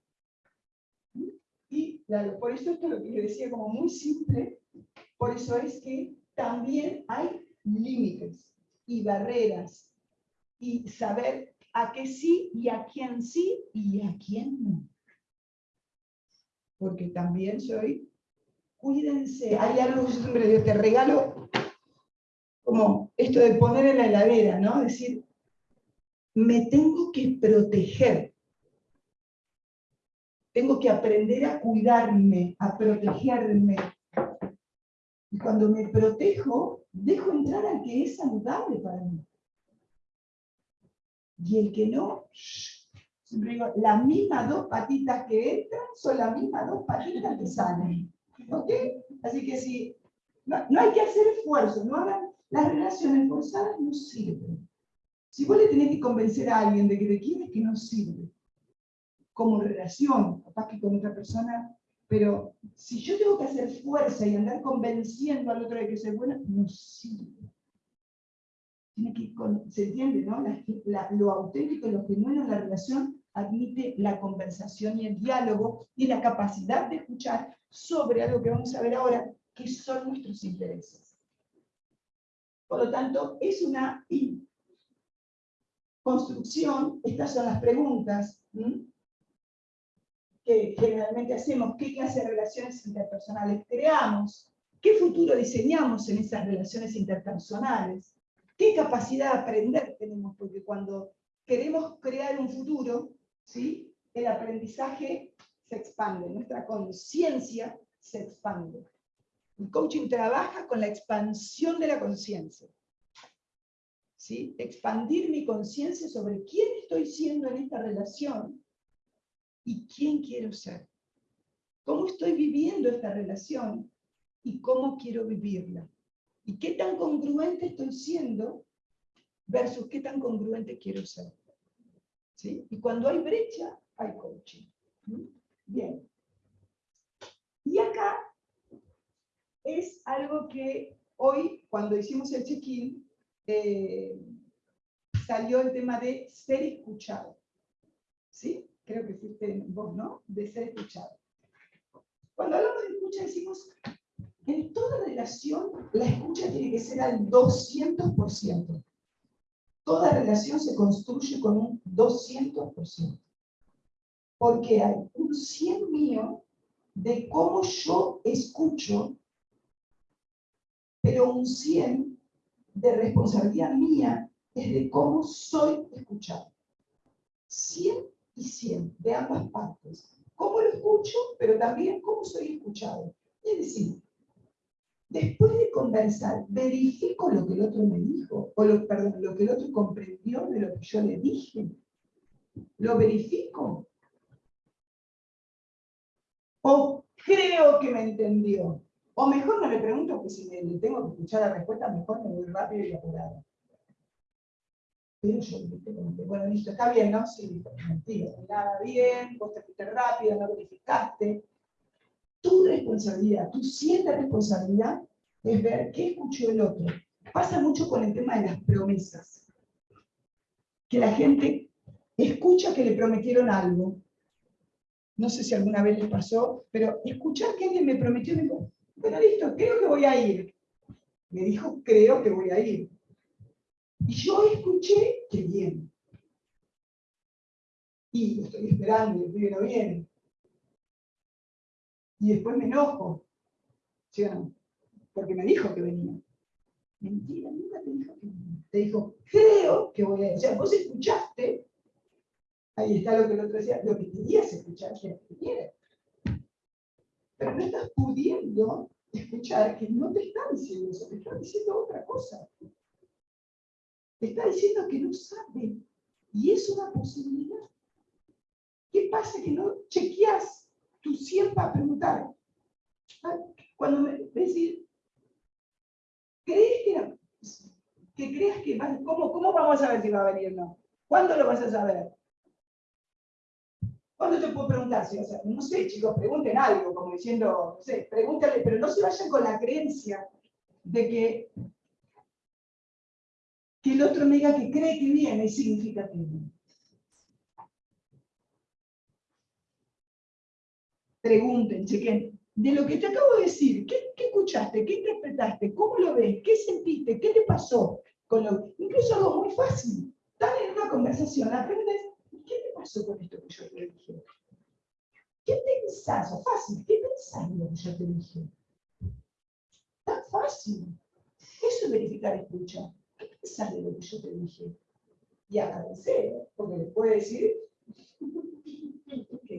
Y por eso esto es lo que le decía como muy simple, por eso es que también hay límites y barreras y saber a qué sí y a quién sí y a quién no. Porque también soy, cuídense, hay algo que yo te regalo como esto de poner en la heladera, ¿no? Decir, me tengo que proteger. Tengo que aprender a cuidarme, a protegerme. Y cuando me protejo, dejo entrar al que es saludable para mí. Y el que no, siempre digo, las mismas dos patitas que entran son las mismas dos patitas que salen. ¿Ok? Así que si, no, no hay que hacer esfuerzo, no hagan, las relaciones forzadas no sirven. Si vos le tenés que convencer a alguien de que te quiere, que no sirve. Como relación, capaz que con otra persona, pero si yo tengo que hacer fuerza y andar convenciendo al otro de que soy buena, no sirve. Tiene que, se entiende, ¿no? Lo auténtico, lo genuino en la relación admite la conversación y el diálogo y la capacidad de escuchar sobre algo que vamos a ver ahora, que son nuestros intereses. Por lo tanto, es una construcción, estas son las preguntas que generalmente hacemos, qué clase de relaciones interpersonales creamos, qué futuro diseñamos en esas relaciones interpersonales, qué capacidad de aprender tenemos, porque cuando queremos crear un futuro, ¿sí? el aprendizaje se expande, nuestra conciencia se expande. El coaching trabaja con la expansión de la conciencia. ¿sí? Expandir mi conciencia sobre quién estoy siendo en esta relación y quién quiero ser. Cómo estoy viviendo esta relación y cómo quiero vivirla. Y qué tan congruente estoy siendo versus qué tan congruente quiero ser. ¿sí? Y cuando hay brecha, hay coaching. ¿Mm? Bien. Y acá es algo que hoy, cuando hicimos el check-in, eh, salió el tema de ser escuchado. ¿Sí? Creo que fuiste vos, ¿no? De ser escuchado. Cuando hablamos de escucha decimos, en toda relación la escucha tiene que ser al 200%. Toda relación se construye con un 200%. Porque hay un 100 mío de cómo yo escucho, pero un 100 de responsabilidad mía es de cómo soy escuchado. 100 y 100 de ambas partes. Cómo lo escucho, pero también cómo soy escuchado. Es decir, Después de conversar, verifico lo que el otro me dijo, o lo, perdón, lo que el otro comprendió de lo que yo le dije. Lo verifico. O creo que me entendió. O mejor no le pregunto, porque si le tengo que escuchar la respuesta, mejor me voy rápido y apurado. Pero yo, que, bueno, listo, está bien, ¿no? Sí, mentira, nada bien, vos te fuiste rápido, no verificaste. Tu responsabilidad, tu cierta responsabilidad es ver qué escuchó el otro. Pasa mucho con el tema de las promesas. Que la gente escucha que le prometieron algo. No sé si alguna vez les pasó, pero escuchar que alguien me prometió, me dijo, bueno, listo, creo que voy a ir. Me dijo, creo que voy a ir. Y yo escuché que bien. Y estoy esperando y el pibe viene. Y después me enojo. ¿Sí o no? Porque me dijo que venía. Mentira, nunca te dijo que venía. Te dijo, creo que voy a ir. O sea, vos escuchaste, ahí está lo que el otro decía, lo que querías escuchar, que. Pero no estás pudiendo escuchar que no te está diciendo eso, te está diciendo otra cosa. Te está diciendo que no sabe. Y es una posibilidad. ¿Qué pasa que no chequeas tu siempre a preguntar? Cuando me decir, ¿crees que, que creas que va, ¿cómo, ¿cómo vamos a ver si va a venir o no? ¿Cuándo lo vas a saber? ¿Cuándo te puedo preguntar? O sea, no sé, chicos, pregunten algo, como diciendo, no sé, pregúntale, pero no se vayan con la creencia de que, que el otro me diga que cree que viene significa que viene. Pregunten, chequen. De lo que te acabo de decir, ¿qué, qué escuchaste? ¿Qué interpretaste? ¿Cómo lo ves? ¿Qué sentiste? ¿Qué te pasó? Con lo, incluso algo muy fácil. Están en una conversación, aprendes ¿Qué te pasó con esto que yo te dije? ¿Qué pensás? Fácil, ¿qué pensás de lo que yo te dije? Tan fácil. Eso es verificar escucha. ¿Qué pensás de lo que yo te dije? Y agradecer, porque le puede decir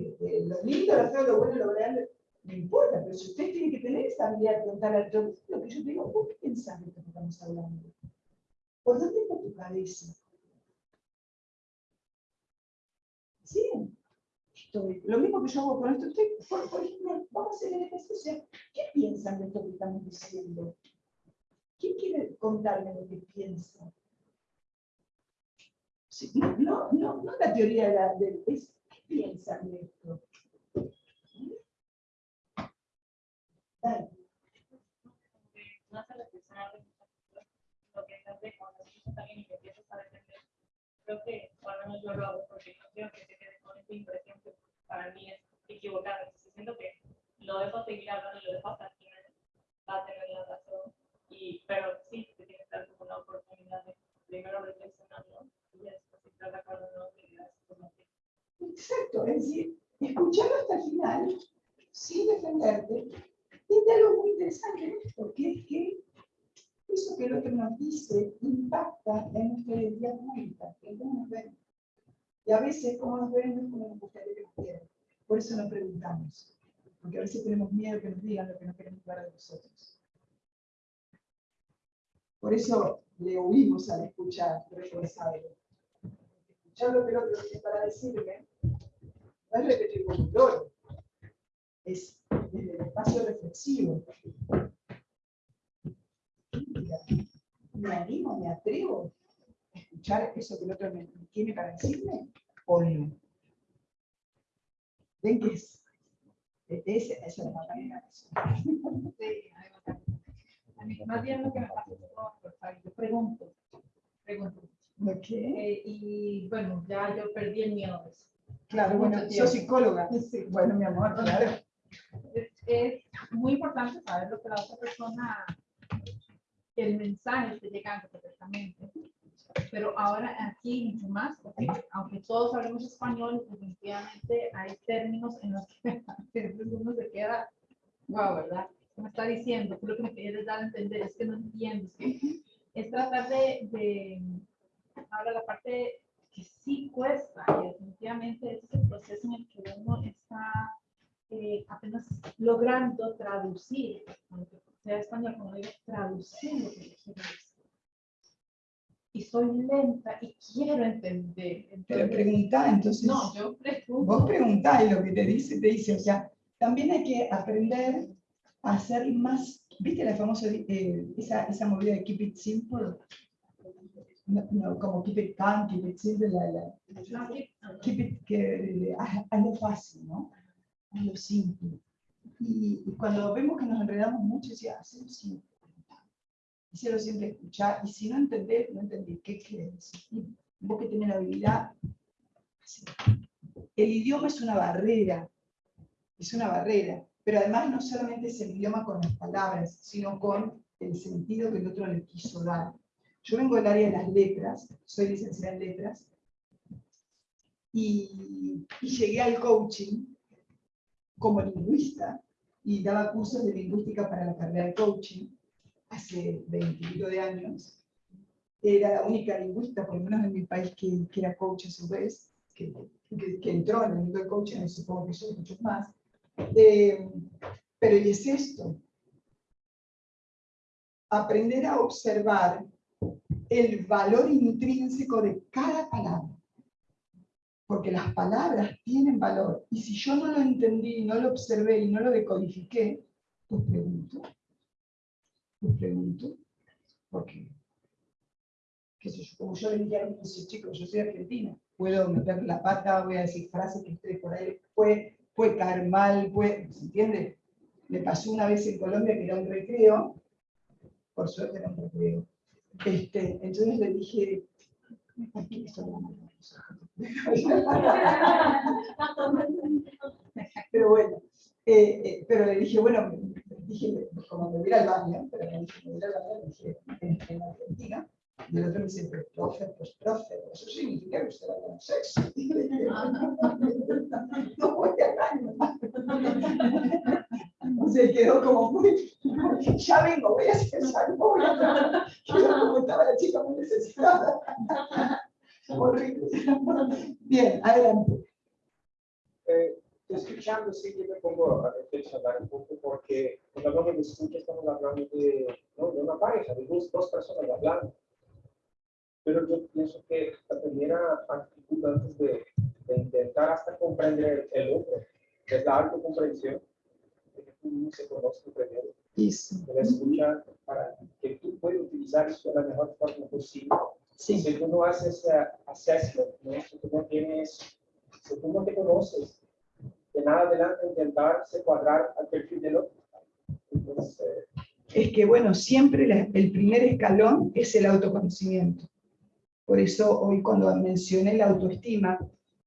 que, que lo lindo, lo feo, lo bueno, lo grande, no importa, pero si usted tiene que tener esa habilidad de preguntar al lo que yo digo, ¿por qué pensás de esto que estamos hablando? ¿Por dónde está tu cabeza? Sí, estoy. Lo mismo que yo hago con esto, estoy, por, ejemplo, vamos a hacer el ejercicio. ¿Qué piensan de esto que estamos diciendo? ¿Quién quiere contarme lo que piensa? No, no, no, la teoría de la, de, es, ¿qué piensan esto? Que cuando alguien y a. Creo que, yo lo hago porque no quiero que se quede con esta impresión que para mí es equivocada. Entonces, siento que lo dejo seguir hablando y lo dejo hasta el final, va a tener la razón. Y, pero sí, te tienes que dar como una oportunidad de primero reflexionarlo y después si estás de acuerdo o no, te dirás como que Exacto, es decir, escucharlo hasta el final, sin defenderte, tiene algo muy interesante en esto, que es que eso que el otro nos dice impacta en nuestra identidad pública, en cómo nos ven. Y como nos ven, como nos gustaría que nos vieran. Por eso no preguntamos, porque a veces tenemos miedo que nos digan lo que no queremos ver de nosotros. Por eso le huimos al escuchar responsable. Escuchar lo que el otro tiene para decirme, no es repetir con un loro, es desde el espacio reflexivo. ¿Me animo, me atrevo a escuchar eso que el otro tiene para decirme o no? ¿Ven que es? Esa es la manera Sí, va. A mí, más bien lo que me pasa es que yo pregunto, pregunto. ¿Ok? Eh, y bueno, ya yo perdí el miedo de eso. Claro, bueno, tiempo. psicóloga. Bueno, mi amor, claro. Es, es muy importante saber lo que la otra persona, el mensaje esté llegando perfectamente. Pero ahora aquí mucho más, porque aunque todos hablemos español, definitivamente hay términos en los que a veces uno se queda, wow, ¿verdad? ¿Qué me está diciendo? ¿Qué es lo que me quieres dar a entender? Es que no entiendo. Es, que es tratar de, de, ahora la parte que sí cuesta, y definitivamente es el proceso en el que uno está eh, apenas logrando traducir, aunque sea español, como digo, traducir lo que quiero decir. Y soy lenta y quiero entender. Pero pregunta, entonces, no, yo pregunto. vos preguntás y lo que te dice, te dice, o sea, también hay que aprender a hacer más, ¿viste la famosa, eh, esa, esa movida de keep it simple? No, no, como keep it calm, keep it simple, la, la, keep it, que, hazlo fácil, ¿no? Hazlo simple. Y, y cuando vemos que nos enredamos mucho, decía, hazlo simple. Hicieron siempre escuchar, y si no entendés, no entendés qué quieres decir. Vos que tenés la habilidad, así. el idioma es una barrera, es una barrera, pero además no solamente es el idioma con las palabras, sino con el sentido que el otro le quiso dar. Yo vengo del área de las letras, soy licenciada en letras, y, y llegué al coaching como lingüista y daba cursos de lingüística para la carrera de coaching hace 20 de años. Era la única lingüista, por lo menos en mi país, que, que era coach a su vez, que, que, que entró en el mundo del coaching, y supongo que y muchos más. Eh, pero ¿y es esto? Aprender a observar el valor intrínseco de cada palabra. Porque las palabras tienen valor. Y si yo no lo entendí, no lo observé y no lo decodifiqué, pues pregunto. Pregunto. ¿Por qué? qué sé yo, como yo le dije a mis chicos, yo soy argentina, puedo meter la pata, voy a decir frases que esté por ahí, puede, puede caer mal, puede, ¿se entiende? Me pasó una vez en Colombia que era un recreo, por suerte era un recreo, este, entonces le dije, ¿por qué esto no me Pero bueno, eh, eh, pero le dije, bueno, dije, como me voy al baño, pero me dije, me voy al baño, le dije, en, en Argentina, y el otro me dice, profe, pues profe, eso significa que usted va a tener sexo. Y le no voy al baño. Se quedó como muy, ya vengo, voy a hacer algo, voy a Quedó como estaba la chica muy necesitada. Horrible. Bien, adelante. Eh, escuchando, sí, yo me pongo a reflexionar un poco porque cuando hablamos de escucha estamos hablando de, ¿no? de una pareja, de dos, dos personas hablando. Pero yo pienso que la primera actitud antes de, de intentar hasta comprender el otro es la autocomprensión, de que tú no se conozca primero, Eso. de la escucha para que tú puedas utilizar eso de la mejor forma posible. Sí. Si tú no haces ese assessment, ¿no? si tú no tienes, si tú no te conoces, de nada adelante intentar se cuadrar al perfil del otro. Eh, es que, bueno, siempre el primer escalón es el autoconocimiento. Por eso hoy cuando mencioné la autoestima,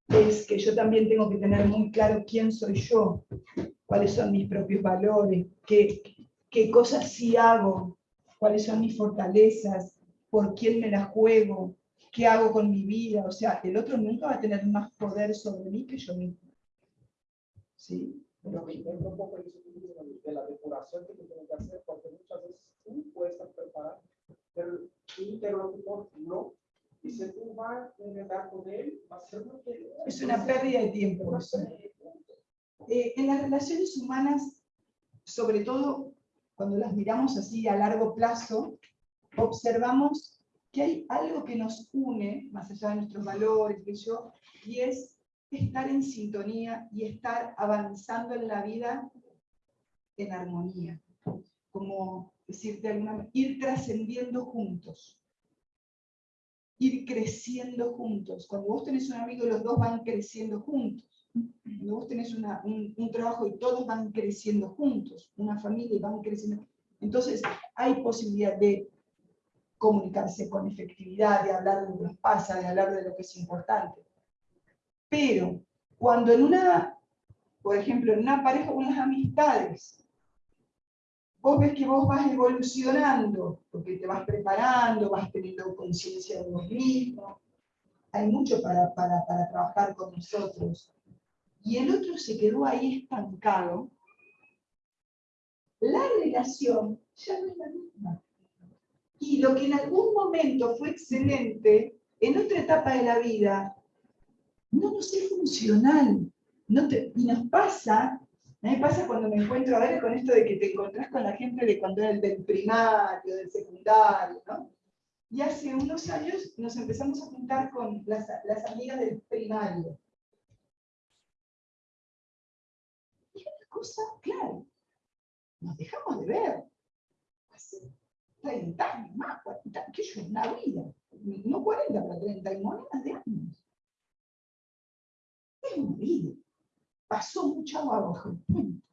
es que yo también tengo que tener muy claro quién soy yo, cuáles son mis propios valores, qué, qué cosas sí hago, cuáles son mis fortalezas, por quién me las juego, qué hago con mi vida. O sea, el otro nunca va a tener más poder sobre mí que yo mismo. ¿Sí? intento un poco de la depuración que tú tienes que hacer, porque muchas veces tú puedes estar preparado, pero tu interlocutor no. Y si tú vas a negar con él, va a ser lo que... Es una pérdida de tiempo. Eh, en las relaciones humanas, sobre todo cuando las miramos así a largo plazo, observamos que hay algo que nos une, más allá de nuestros valores, que yo, y es estar en sintonía y estar avanzando en la vida en armonía. Como decir, de alguna manera, ir trascendiendo juntos ir creciendo juntos. Cuando vos tenés un amigo, los dos van creciendo juntos. Cuando vos tenés una- un, un trabajo y todos van creciendo juntos, una familia y van creciendo. Entonces, hay posibilidad de comunicarse con efectividad, de hablar de lo que nos pasa, de hablar de lo que es importante. Pero, cuando en una, por ejemplo, en una pareja las amistades, vos ves que vos vas evolucionando, porque te vas preparando, vas teniendo conciencia de vos mismo. Hay mucho para, para, para trabajar con nosotros. Y el otro se quedó ahí estancado. La relación ya no es la misma. Y lo que en algún momento fue excelente, en otra etapa de la vida, no nos es funcional. Y nos pasa A mí pasa cuando me encuentro a ver con esto de que te encontrás con la gente de cuando era el del primario, del secundario, ¿no? Y hace unos años nos empezamos a juntar con las, las amigas del primario. Y una cosa, claro, nos dejamos de ver. Hace 30 años más, 40, que yo, una vida. No 40, pero 30 y monedas de años. Es una vida. Pasó mucha agua bajo el puente.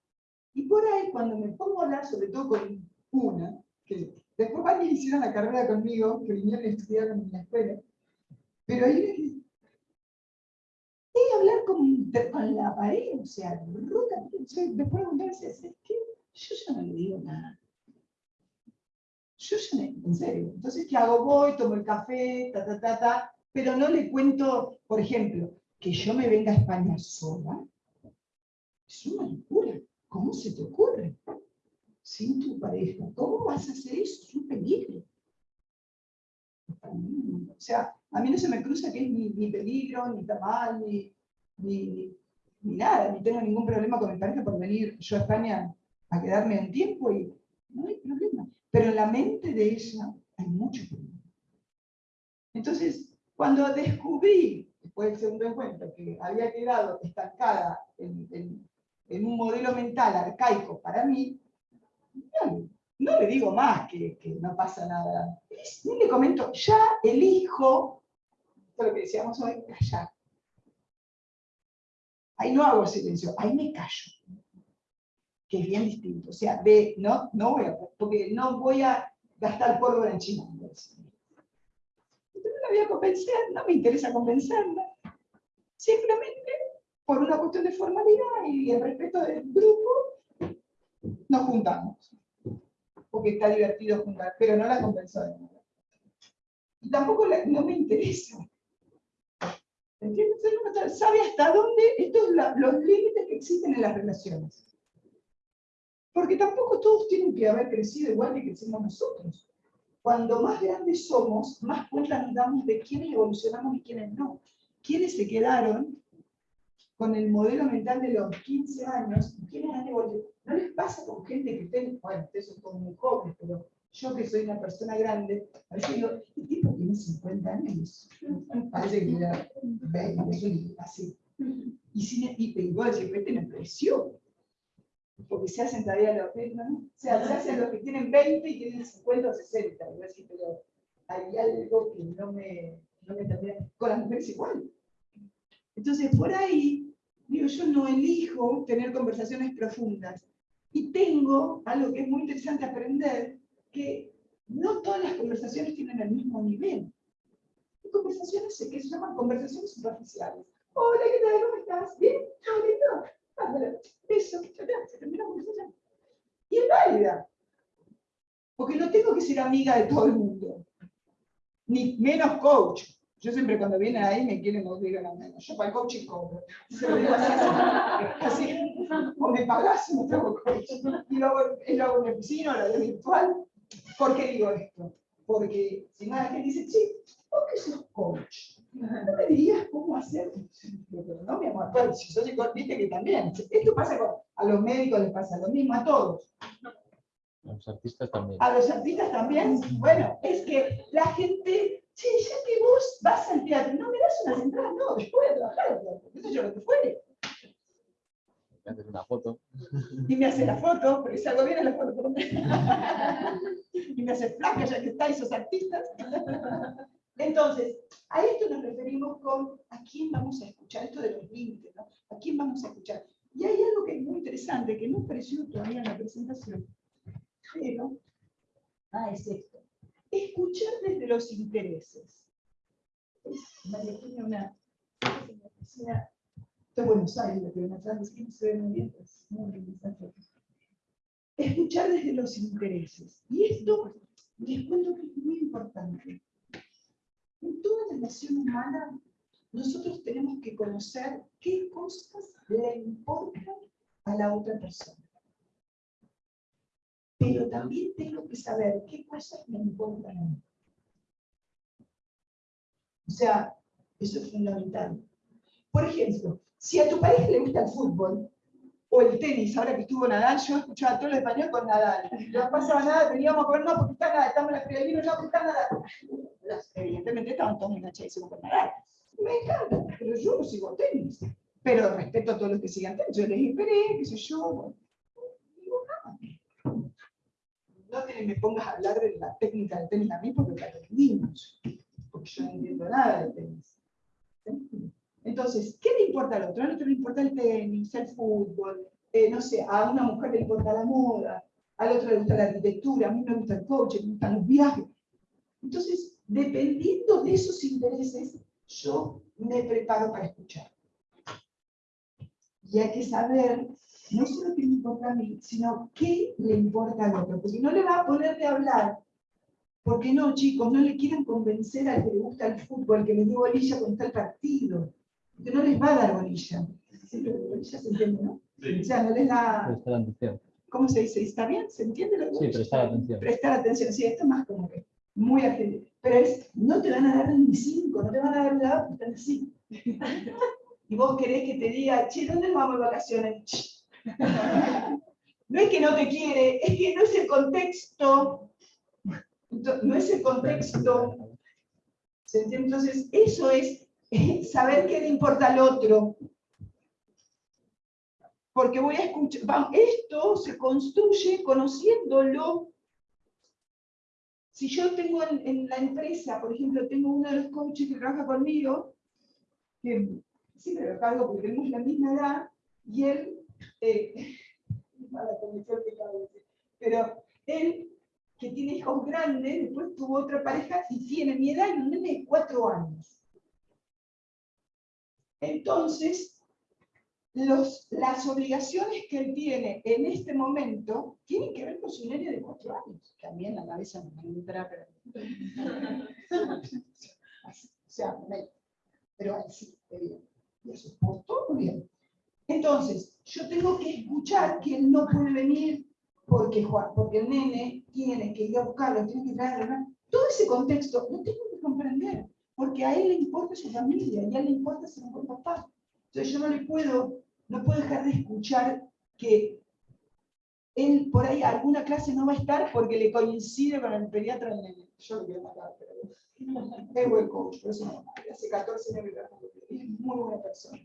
Y por ahí, cuando me pongo a hablar, sobre todo con una, que después varios hicieron la carrera conmigo, que vinieron y estudiaron en la escuela, pero ahí es hablar con, con la pared, o sea, ruta, después de un mes, es que yo ya no le digo nada. Yo ya no, en serio. Entonces, ¿qué hago? Voy, tomo el café, ta, ta, ta, ta, pero no le cuento, por ejemplo, que yo me venga a España sola. Es una locura. ¿Cómo se te ocurre? Sin tu pareja. ¿Cómo vas a hacer eso? Es un peligro. O sea, a mí no se me cruza que es ni, peligro, ni está mal, ni, ni, ni nada, ni tengo ningún problema con mi pareja por venir yo a España a quedarme un tiempo y no hay problema. Pero en la mente de ella hay mucho problema. Entonces, cuando descubrí, después del segundo encuentro, que había quedado estancada en, un modelo mental arcaico para mí, no, le digo más que, no pasa nada. Ni le comento, ya elijo, esto es lo que decíamos hoy, callar. Ahí no hago silencio, ahí me callo que es bien distinto. O sea, no, no voy a, porque no voy a gastar pólvora en China. Voy a convencer, no me interesa convencerla. Simplemente, por una cuestión de formalidad y el respeto del grupo, nos juntamos. Porque está divertido juntar, pero no la convenzo de nada. Y tampoco no me interesa. ¿Entiendes? Sabe hasta dónde estos los límites que existen en las relaciones. Porque tampoco todos tienen que haber crecido igual que crecimos nosotros. Cuando más grandes somos, más cuenta nos damos de quiénes evolucionamos y quiénes no. Quiénes se quedaron con el modelo mental de los 15 años y quiénes han evolucionado. No les pasa con gente que estén, bueno, ustedes son todos muy jóvenes, pero yo que soy una persona grande, a veces digo, este tipo tiene 50 años. Parece que era 20, así. Y, sin, y, y vos decís, este me impresiona porque se hacen todavía los, ¿no? o sea, se hacen los que tienen 20 y tienen 50 o 60, pero hay algo que no me, no me termina, con las mujeres igual. Entonces, por ahí, digo, yo no elijo tener conversaciones profundas. Y tengo algo que es muy interesante aprender, que no todas las conversaciones tienen el mismo nivel. Hay conversaciones que se llaman conversaciones superficiales. Hola, ¿qué tal? ¿Cómo estás? ¿Bien? ¿Todo lindo? La conversación. Y es válida. Porque no tengo que ser amiga de todo el mundo. Ni menos coach. Yo siempre cuando vienen ahí me quieren digan a menos. Yo para el coaching cobro. Se lo digo así, así. O me pagas o no tengo coach. Y luego lo hago en mi oficina, lo hago virtual. ¿Por qué digo esto? Porque si nada que dice, sí, ¿por qué sos coach? No me dirías cómo hacer. Pero no, mi amor, pues, si sos viste que también. Esto pasa con, a los médicos les pasa lo mismo, a todos. A los artistas también. A los artistas también. Bueno, es que la gente, sí, ya que vos vas al teatro, no me das unas entradas, no, después de trabajar, qué sé yo, lo que fuere. Me haces una foto. Y me hace la foto, pero si algo bien la foto por Y me hace flaca ya que estáis esos artistas. Entonces, a esto nos referimos con a quién vamos a escuchar, esto de los límites, ¿no? ¿A quién vamos a escuchar? Y hay algo que es muy interesante, que no apareció todavía en la presentación, pero, ah, es esto. Escuchar desde los intereses. María tiene una, oficina de Buenos Aires, pero atrás que no es muy interesante. Escuchar desde los intereses. Y esto, les cuento que es muy importante. En toda relación humana, nosotros tenemos que conocer qué cosas le importan a la otra persona. Pero también tengo que saber qué cosas me importan a mí. O sea, eso es fundamental. Por ejemplo, si a tu pareja le gusta el fútbol, O el tenis, ahora que estuvo Nadal, yo escuchaba todo el español con Nadal. No pasaba nada, veníamos a comer, no, porque está Nadal, estamos en la del vino, no, porque está Nadal. Evidentemente estaban todos enganchadísimos con Nadal. Me encanta, pero yo no sigo tenis. Pero respeto a todos los que sigan tenis. Yo les esperé, qué sé yo. Digo, no. No te me pongas a hablar de la técnica del tenis a mí porque la aprendimos. Porque yo no entiendo nada de tenis. Entonces, ¿qué le importa al otro? Al otro le importa el tenis, el fútbol, eh, no sé, a una mujer le importa la moda, al otro le gusta la arquitectura, a mí me gusta el coche, me gustan los viajes. Entonces, dependiendo de esos intereses, yo me preparo para escuchar. Y hay que saber no solo qué me importa a mí, sino qué le importa al otro. Porque no le va a poner de hablar. Porque no, chicos, no le quieren convencer al que le gusta el fútbol, que le dio bolilla con tal partido. Que no les va a dar bolilla. Siempre bolilla se entiende, ¿no? O sea, no les da, Prestar atención. ¿cómo se dice? ¿Está bien? ¿Se entiende lo que Sí, prestar atención. prestar atención. Sí, esto es más como que muy argentino. Pero es, no te van a dar ni cinco, no te van a dar nada, están así. Y vos querés que te diga, che, ¿dónde vamos de vacaciones? No es que no te quiere, es que no es el contexto. No es el contexto. ¿Se entiende? Entonces, eso es saber qué le importa al otro. Porque voy a escuchar, esto se construye conociéndolo si yo tengo en, la empresa, por ejemplo, tengo uno de los coaches que trabaja conmigo, que siempre lo cargo porque tenemos la misma edad, y él, eh, pero él, que tiene hijos grandes, después tuvo otra pareja y tiene mi edad y un nene de cuatro años. Entonces, las obligaciones que él tiene en este momento tienen que ver con su nene de cuatro años. También la cabeza me entra, pero... O sea, me- pero así, bien. Y eso por todo bien. Entonces, yo tengo que escuchar que él no puede venir porque, Juan, porque el nene tiene que ir a buscarlo, tiene que traerlo. Todo ese contexto lo tengo que comprender, porque a él le importa su familia y a él le importa ser un papá. Entonces yo no le puedo, no puedo dejar de escuchar que él por ahí alguna clase no va a estar porque le coincide con el pediatra. Yo lo quiero matar, pero es buen coach, pero eso no Hace 14 años que es muy buena persona.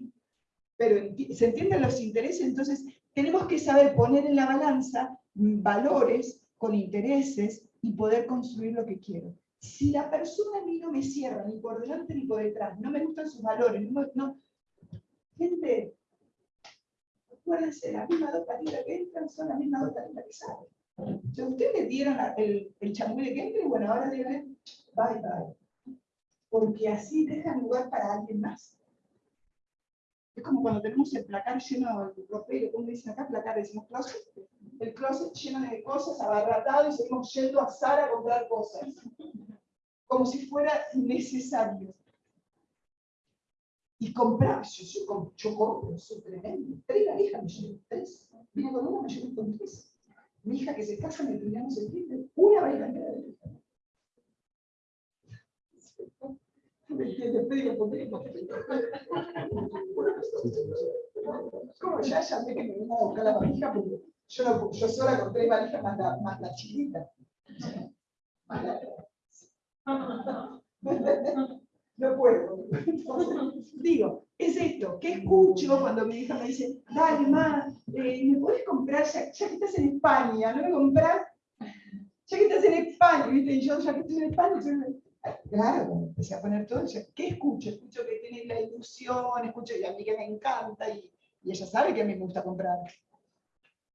Pero se entienden los intereses, entonces tenemos que saber poner en la balanza valores con intereses y poder construir lo que quiero. Si la persona a mí no me cierra ni por delante ni por detrás, no me gustan sus valores, no, no- gente, acuérdense, las mismas dos patitas que entran son las mismas dos patitas que salen. Si ustedes dieron el, el chamuele que entre, bueno, ahora díganle, bye bye. Porque así dejan lugar para alguien más. Es como cuando tenemos el placar lleno de ropero, como dicen acá, placar, decimos closet. El closet lleno de cosas, abarratado, y seguimos yendo a Zara a comprar cosas. Como si fuera necesario. Y comprar, yo, yo, yo compro, soy tremendo. Tres hija me llevo, tres. Con una, me llevo con tres. Mi hija que se casa, me terminamos el tiempo, una bailarina de. ¿Me entiendes? Como ya llamé que me vino a buscar la valija, porque yo, no, yo sola con tres valijas más la, más la chiquita. Más la- No puedo. Entonces, digo, es esto, ¿qué escucho cuando mi hija me dice, dale, ma, eh, ¿me puedes comprar, ya, ya que estás en España, no me compras? Ya que estás en España, ¿viste? Y yo, ya que estoy en España, yo me- Claro, cuando empecé a poner todo, yo, ¿qué escucho? Escucho que tiene la ilusión, escucho y a mí que me encanta, y, y ella sabe que a mí me gusta comprar.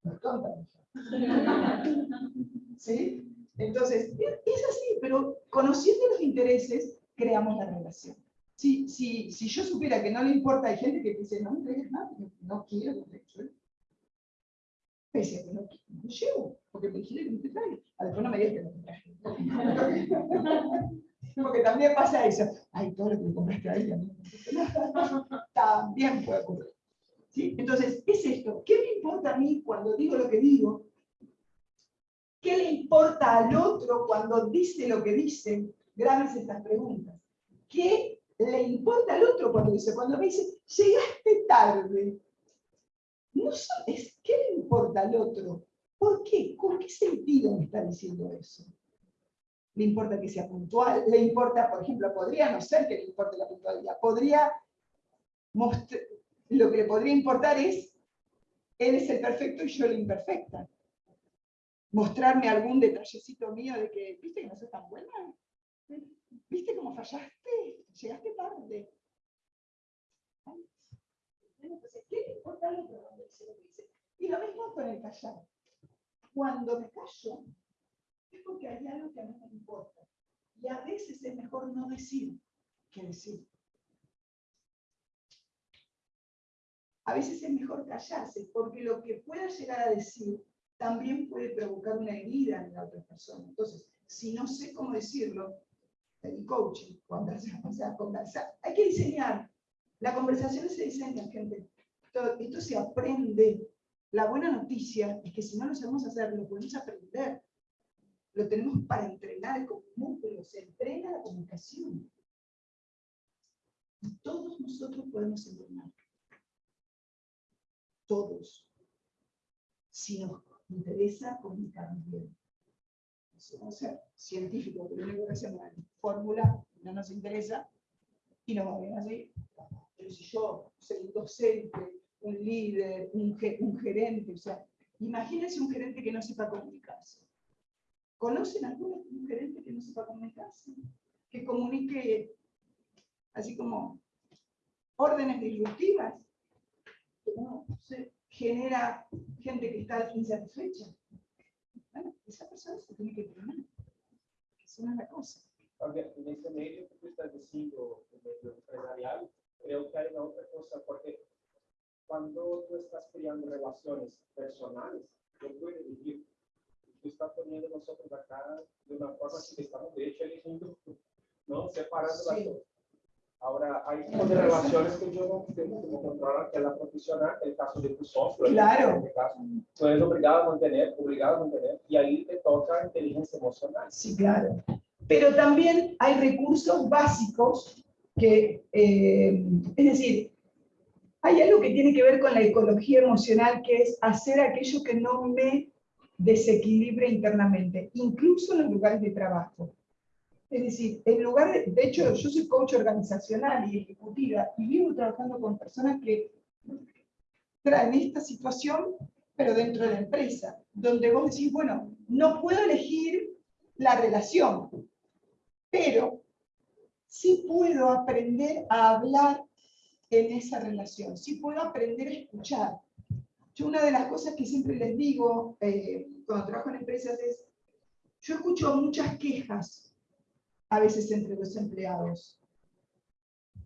No mi hija. ¿Sí? Entonces, es así, pero conociendo los intereses, creamos la relación. Si, si, si yo supiera que no le importa, hay gente que dice, no me traigas nada, no, no quiero te yo. Pese a que no, no llevo, porque me dijiste que no te traigo. A después no me digas que no te traje. Porque también pasa eso. Ay, todo lo que le compraste a ella. ¿no? También puede ocurrir. Entonces, es esto. ¿Qué me importa a mí cuando digo lo que digo? ¿Qué le importa al otro cuando dice lo que dice? Grábense estas preguntas. ¿Qué le importa al otro cuando dice? Cuando me dice, llegaste tarde. ¿qué le importa al otro? ¿Por qué? ¿Con qué sentido me está diciendo eso? ¿Le importa que sea puntual? ¿Le importa, por ejemplo, podría no ser que le importe la puntualidad? Podría lo que le podría importar es, él es el perfecto y yo la imperfecta. Mostrarme algún detallecito mío de que, ¿viste que no sos tan buena? ¿Viste cómo fallaste? Llegaste tarde. Entonces, ¿qué le importa lo que dice? Y lo mismo con el callar. Cuando me callo, es porque hay algo que a mí me importa. Y a veces es mejor no decir que decir. A veces es mejor callarse, porque lo que pueda llegar a decir también puede provocar una herida en la otra persona. Entonces, si no sé cómo decirlo, el coaching, conversar, o sea, conversar, hay que diseñar. La conversación se diseña, gente. Esto, esto se aprende. La buena noticia es que si no lo sabemos hacer, lo podemos aprender. Lo tenemos para entrenar el músculo, se entrena la comunicación. Y todos nosotros podemos entrenar. Todos. Si nos interesa comunicarnos bien. No ser científico, que lo único que hacemos es fórmula, no nos interesa, y nos va bien así. Pero si yo soy un docente, un líder, un, ge- un gerente, o sea, imagínense un gerente que no sepa comunicarse. ¿Conocen algún un gerente que no sepa comunicarse? Que comunique así como órdenes disruptivas, no se genera gente que está insatisfecha. Bueno, esa persona se tiene que entrenar. Esa no es la cosa. Porque en ese medio que tú estás diciendo, el medio empresarial, creo que hay una otra cosa, porque cuando tú estás creando relaciones personales, yo puedo vivir, tú estás poniendo nosotros acá de una forma que estamos de hecho eligiendo, ¿no? Separando las cosas. Ahora, hay tipos de relaciones que yo no tengo como controlar, que es la profesional, el caso de tu socio. Claro. En este caso, tú eres obligado a mantener, obligado a mantener, y ahí te toca inteligencia emocional. Sí, claro. Pero también hay recursos básicos que, eh, es decir, hay algo que tiene que ver con la ecología emocional, que es hacer aquello que no me desequilibre internamente, incluso en los lugares de trabajo. Es decir, en lugar de, de hecho, yo soy coach organizacional y ejecutiva y vivo trabajando con personas que traen esta situación, pero dentro de la empresa, donde vos decís, bueno, no puedo elegir la relación, pero sí puedo aprender a hablar en esa relación, sí puedo aprender a escuchar. Yo una de las cosas que siempre les digo eh, cuando trabajo en empresas es, yo escucho muchas quejas a veces entre los empleados,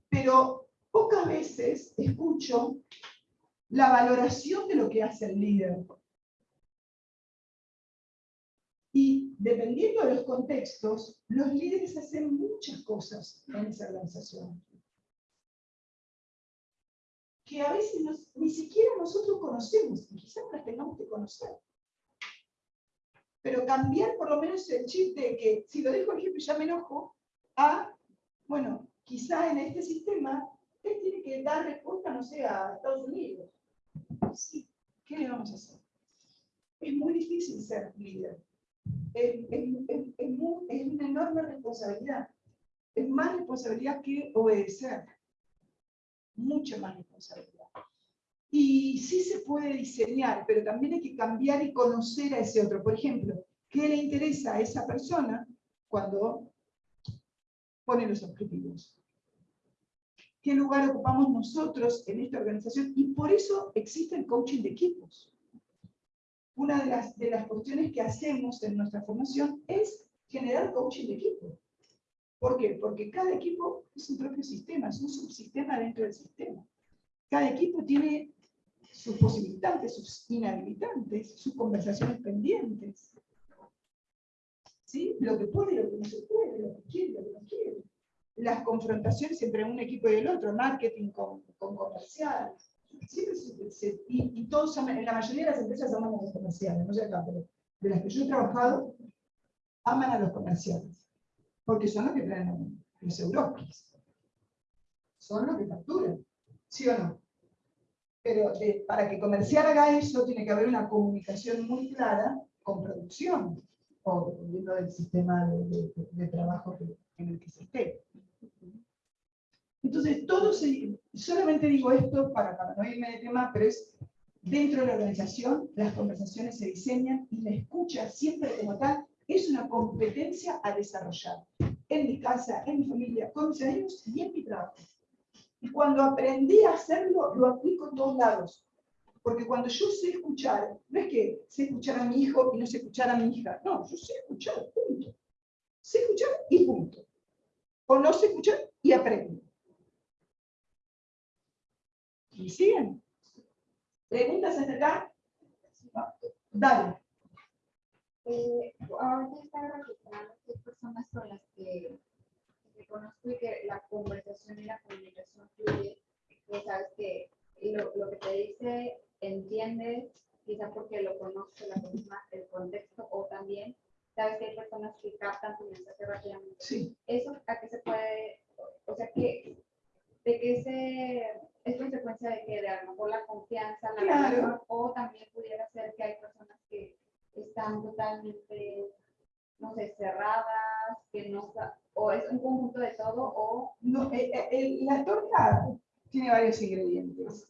pero pocas veces escucho la valoración de lo que hace el líder. Y dependiendo de los contextos, los líderes hacen muchas cosas en esa organización. Que a veces ni siquiera nosotros conocemos, y quizás las tengamos que conocer. Pero cambiar por lo menos el chip de que si lo dejo el jefe ya me enojo, a, bueno, quizá en este sistema, él tiene que dar respuesta, no sé, a Estados Unidos. Sí, ¿qué le vamos a hacer? Es muy difícil ser líder. Es, es- es- es mu- es una enorme responsabilidad. Es más responsabilidad que obedecer. Mucha más responsabilidad. Y sí se puede diseñar, pero también hay que cambiar y conocer a ese otro. Por ejemplo, ¿qué le interesa a esa persona cuando pone los objetivos? ¿Qué lugar ocupamos nosotros en esta organización? Y por eso existe el coaching de equipos. Una de las, de las cuestiones que hacemos en nuestra formación es generar coaching de equipo. ¿Por qué? Porque cada equipo es un propio sistema, es un subsistema dentro del sistema. Cada equipo tiene sus posibilitantes, sus inhabilitantes, sus conversaciones pendientes. ¿Sí? Lo que puede lo que no se puede, lo que quiere lo que no quiere. Las confrontaciones entre un equipo y el otro, marketing con, con comercial. Siempre y, todos aman- la mayoría de las empresas aman a los comerciales, no sé acá, pero de las que yo he trabajado, aman a los comerciales. Porque son los que traen los europeos. Son los que facturan. ¿Sí o no? Pero de- para que comercial haga eso, tiene que haber una comunicación muy clara con producción, o dependiendo del sistema de, de- de trabajo que- en el que se esté. Entonces, todo se, solamente digo esto para, para no irme de tema, pero es dentro de la organización, las conversaciones se diseñan y la escucha siempre como tal es una competencia a desarrollar en mi casa, en mi familia, con mis amigos y en mi trabajo. Y cuando aprendí a hacerlo, lo aplico en todos lados. Porque cuando yo sé escuchar, no es que sé escuchar a mi hijo y no sé escuchar a mi hija. No, yo sé escuchar, punto. Sé escuchar y punto. O no sé escuchar y aprendo. ¿Y siguen? ¿Preguntas hasta acá? Dale. Eh, ahora ya está registrando qué personas son las que reconozco y que la conversación y la comunicación fluye, que sabes que lo, lo que te dice, entiendes, quizá porque lo conoce la persona, el contexto, o también sabes que hay personas que captan tu mensaje rápidamente. Sí. ¿Eso a qué se puede, o sea, que, de qué se, es consecuencia de que de a lo mejor la confianza, la Claro. relación, o también pudiera ser que hay personas que están totalmente, no sé, cerradas, que no, o es un conjunto de todo, o No, eh, eh, el- la torta tiene varios ingredientes.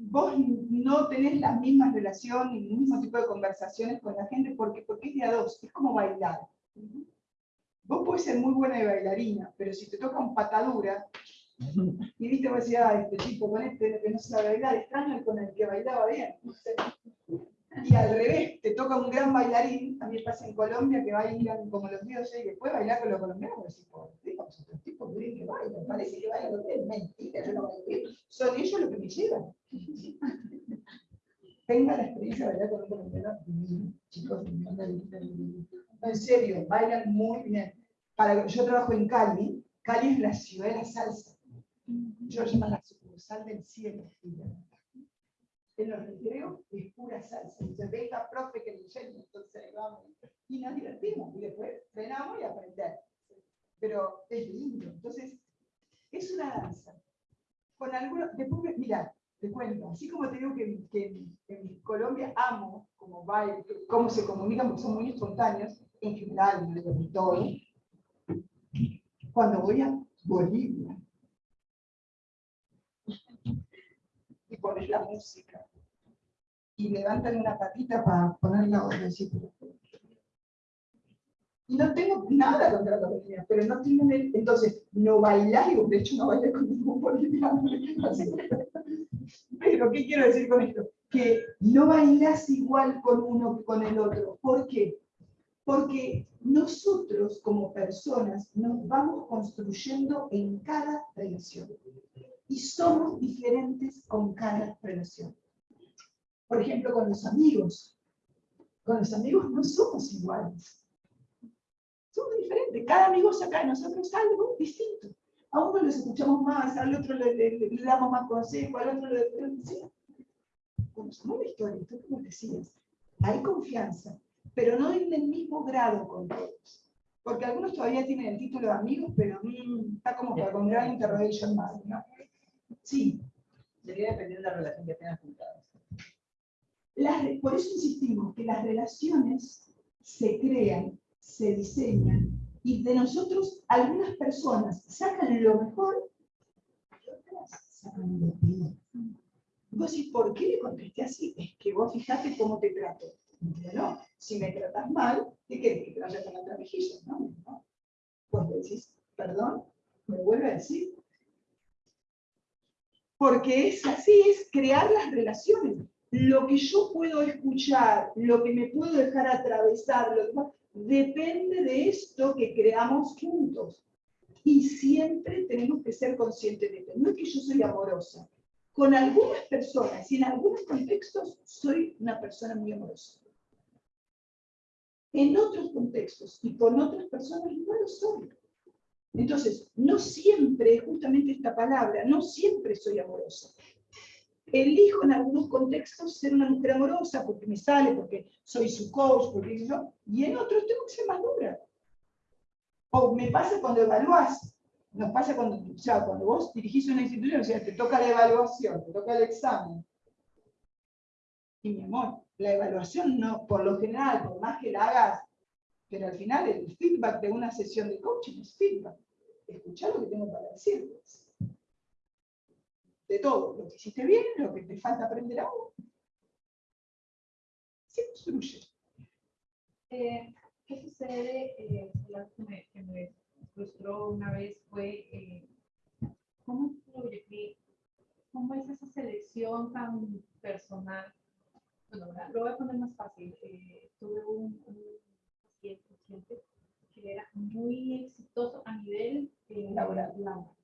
Vos no tenés las mismas relaciones ni el mismo tipo de conversaciones con la gente porque, porque es de a dos, es como bailar. Vos podés ser muy buena de bailarina, pero si te toca un patadura, y viste, vos decís, este tipo con este que no sabe bailar, extraño el con el que bailaba bien. Y al revés, te toca un gran bailarín, también pasa en Colombia, que bailan como los dioses, y después bailar con los colombianos, y decís, por estos tipos creen que bailan, parece que bailan bien, mentira, yo no bien, son ellos los que me llevan. Tenga la experiencia de bailar con un colombiano, chicos, en serio, bailan muy bien. Para, yo trabajo en Cali, Cali es la ciudad de la salsa. Yo llamo la sucursal del cielo. En los recreos es pura salsa. Dice, venga, profe, que le enseño. Entonces ahí vamos. Y nos divertimos. Y después frenamos y aprender. Pero es lindo. Entonces, es una danza. Con algunos, después, mira, te cuento, así como te digo que, que, en Colombia amo como baile, cómo se comunican, porque son muy espontáneos, en general, en todo. Cuando voy a Bolivia, y pones la música, y levantan una patita para poner la otra, y decir, pero- y no tengo nada contra los bolivianos, pero no tienen el, entonces, no bailar, digo, de hecho no bailé con ningún boliviano, pero ¿qué quiero decir con esto? Que no bailas igual con uno que con el otro, ¿por qué? Porque nosotros como personas nos vamos construyendo en cada relación y somos diferentes con cada relación. Por ejemplo, con los amigos. Con los amigos no somos iguales. Somos diferentes. Cada amigo saca de nosotros algo distinto. A uno les escuchamos más, al otro le, damos más consejo, al otro le... sí. Conocemos la historia, tú como decías. Hay confianza, pero no en el mismo grado con todos. Porque algunos todavía tienen el título de amigos, pero mm, está como para con gran interrogation mark, ¿no? Sí, Sería dependiendo de la relación que tengas con cada. Por eso insistimos que las relaciones se crean, se diseñan, y de nosotros algunas personas sacan lo mejor y otras sacan lo peor. Vos decís, ¿por qué le contesté así? Es que vos fijate cómo te trato. Pero no, si me tratas mal, ¿qué querés que te vaya con otra mejilla? No, no. Vos decís, perdón, me vuelve a decir. Porque es así, es crear las relaciones lo que yo puedo escuchar, lo que me puedo dejar atravesar, depende de esto que creamos juntos. Y siempre tenemos que ser conscientes de esto. No es que yo soy amorosa. Con algunas personas y en algunos contextos soy una persona muy amorosa. En otros contextos y con otras personas no lo soy. Entonces, no siempre, justamente esta palabra, no siempre soy amorosa elijo en algunos contextos ser una mujer amorosa porque me sale, porque soy su coach, porque yo, y en otros tengo que ser más dura. O me pasa cuando evalúas, nos pasa cuando, o sea, cuando vos dirigís una institución, o sea, te toca la evaluación, te toca el examen. Y mi amor, la evaluación no, por lo general, por más que la hagas, pero al final el feedback de una sesión de coaching es feedback. Escuchar lo que tengo para decirles. De todo, lo que hiciste bien, lo que te falta aprender ahora. Se construye. Eh, ¿Qué sucede? Eh, algo que me, que me frustró una vez fue eh, ¿cómo, influye? cómo es esa selección tan personal. Bueno, lo voy a poner más fácil. Eh, tuve un, un paciente, paciente que era muy exitoso a nivel Laboral. laboral.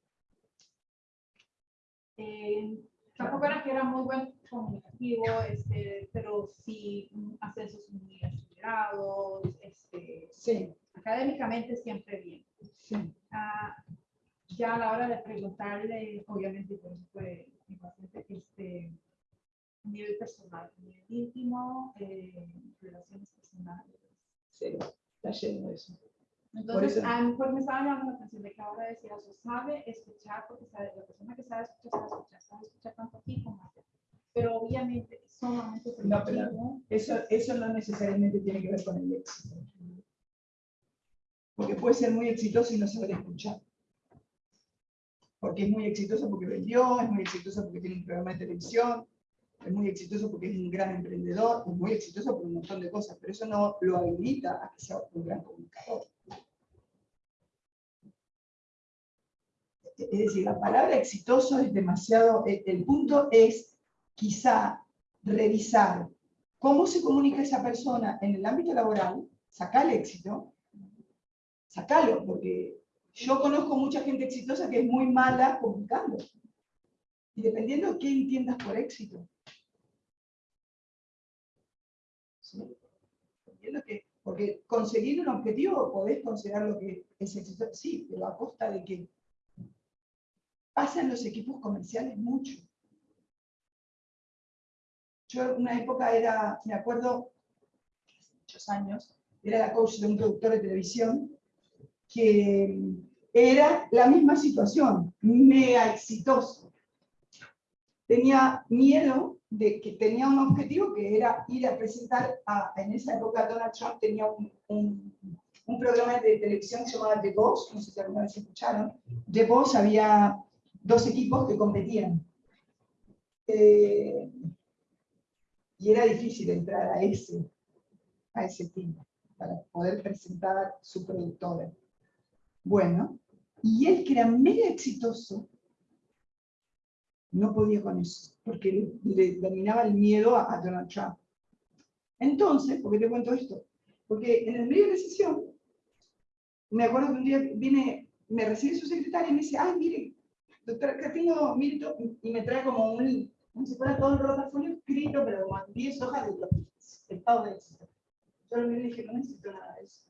Eh, tampoco era que era muy buen comunicativo, este, pero sí ascensos muy acelerados, este, Sí, académicamente siempre bien. sí. Ah, ya a la hora de preguntarle, obviamente, por fue mi paciente, este, a nivel personal, a nivel íntimo, eh, relaciones personales. Cero. Está lleno de eso. Entonces, eso- a lo mejor me estaba llamando la atención de que ahora decía, o sea, sabe escuchar, porque sabe, la persona que sabe escuchar, sabe escuchar, sabe escuchar tanto como allá. Pero obviamente, sumamente No, pero-. Eso, eso no necesariamente tiene que ver con el éxito. Porque puede ser muy exitoso y no saber escuchar. Porque es muy exitoso porque vendió, es muy exitoso porque tiene un programa de televisión, es muy exitoso porque es un gran emprendedor, es muy exitoso por un montón de cosas, pero eso no lo habilita a que sea un gran comunicador. Es decir, la palabra exitoso es demasiado, el, el punto es quizá revisar cómo se comunica esa persona en el ámbito laboral, sacar el éxito, sacalo, porque yo conozco mucha gente exitosa que es muy mala comunicando. Y dependiendo de qué entiendas por éxito. Porque conseguir un objetivo podés considerar lo que es éxito, sí, pero a costa de que pasa en los equipos comerciales mucho. Yo una época era, me acuerdo, hace muchos años, era la coach de un productor de televisión que era la misma situación, mega exitoso. Tenía miedo de que tenía un objetivo que era ir a presentar, a, en esa época Donald Trump tenía un, un, programa de televisión llamaba The Boss, no sé si alguna vez escucharon. The Boss había dos equipos que competían. Eh, y era difícil entrar a ese, a ese team para poder presentar su productora. Bueno, y él que era mega exitoso, no podía con eso, porque le, le dominaba el miedo a, Donald Trump. Entonces, ¿por qué te cuento esto? Porque en el medio de la sesión, me acuerdo que un día viene, me recibe su secretaria y me dice, ay, mire, doctora, acá tengo, mire, to-", y me trae como un, como si fuera todo el portafolio escrito, pero como 10 hojas de los estados de éxito. Yo y dije, no necesito nada de eso.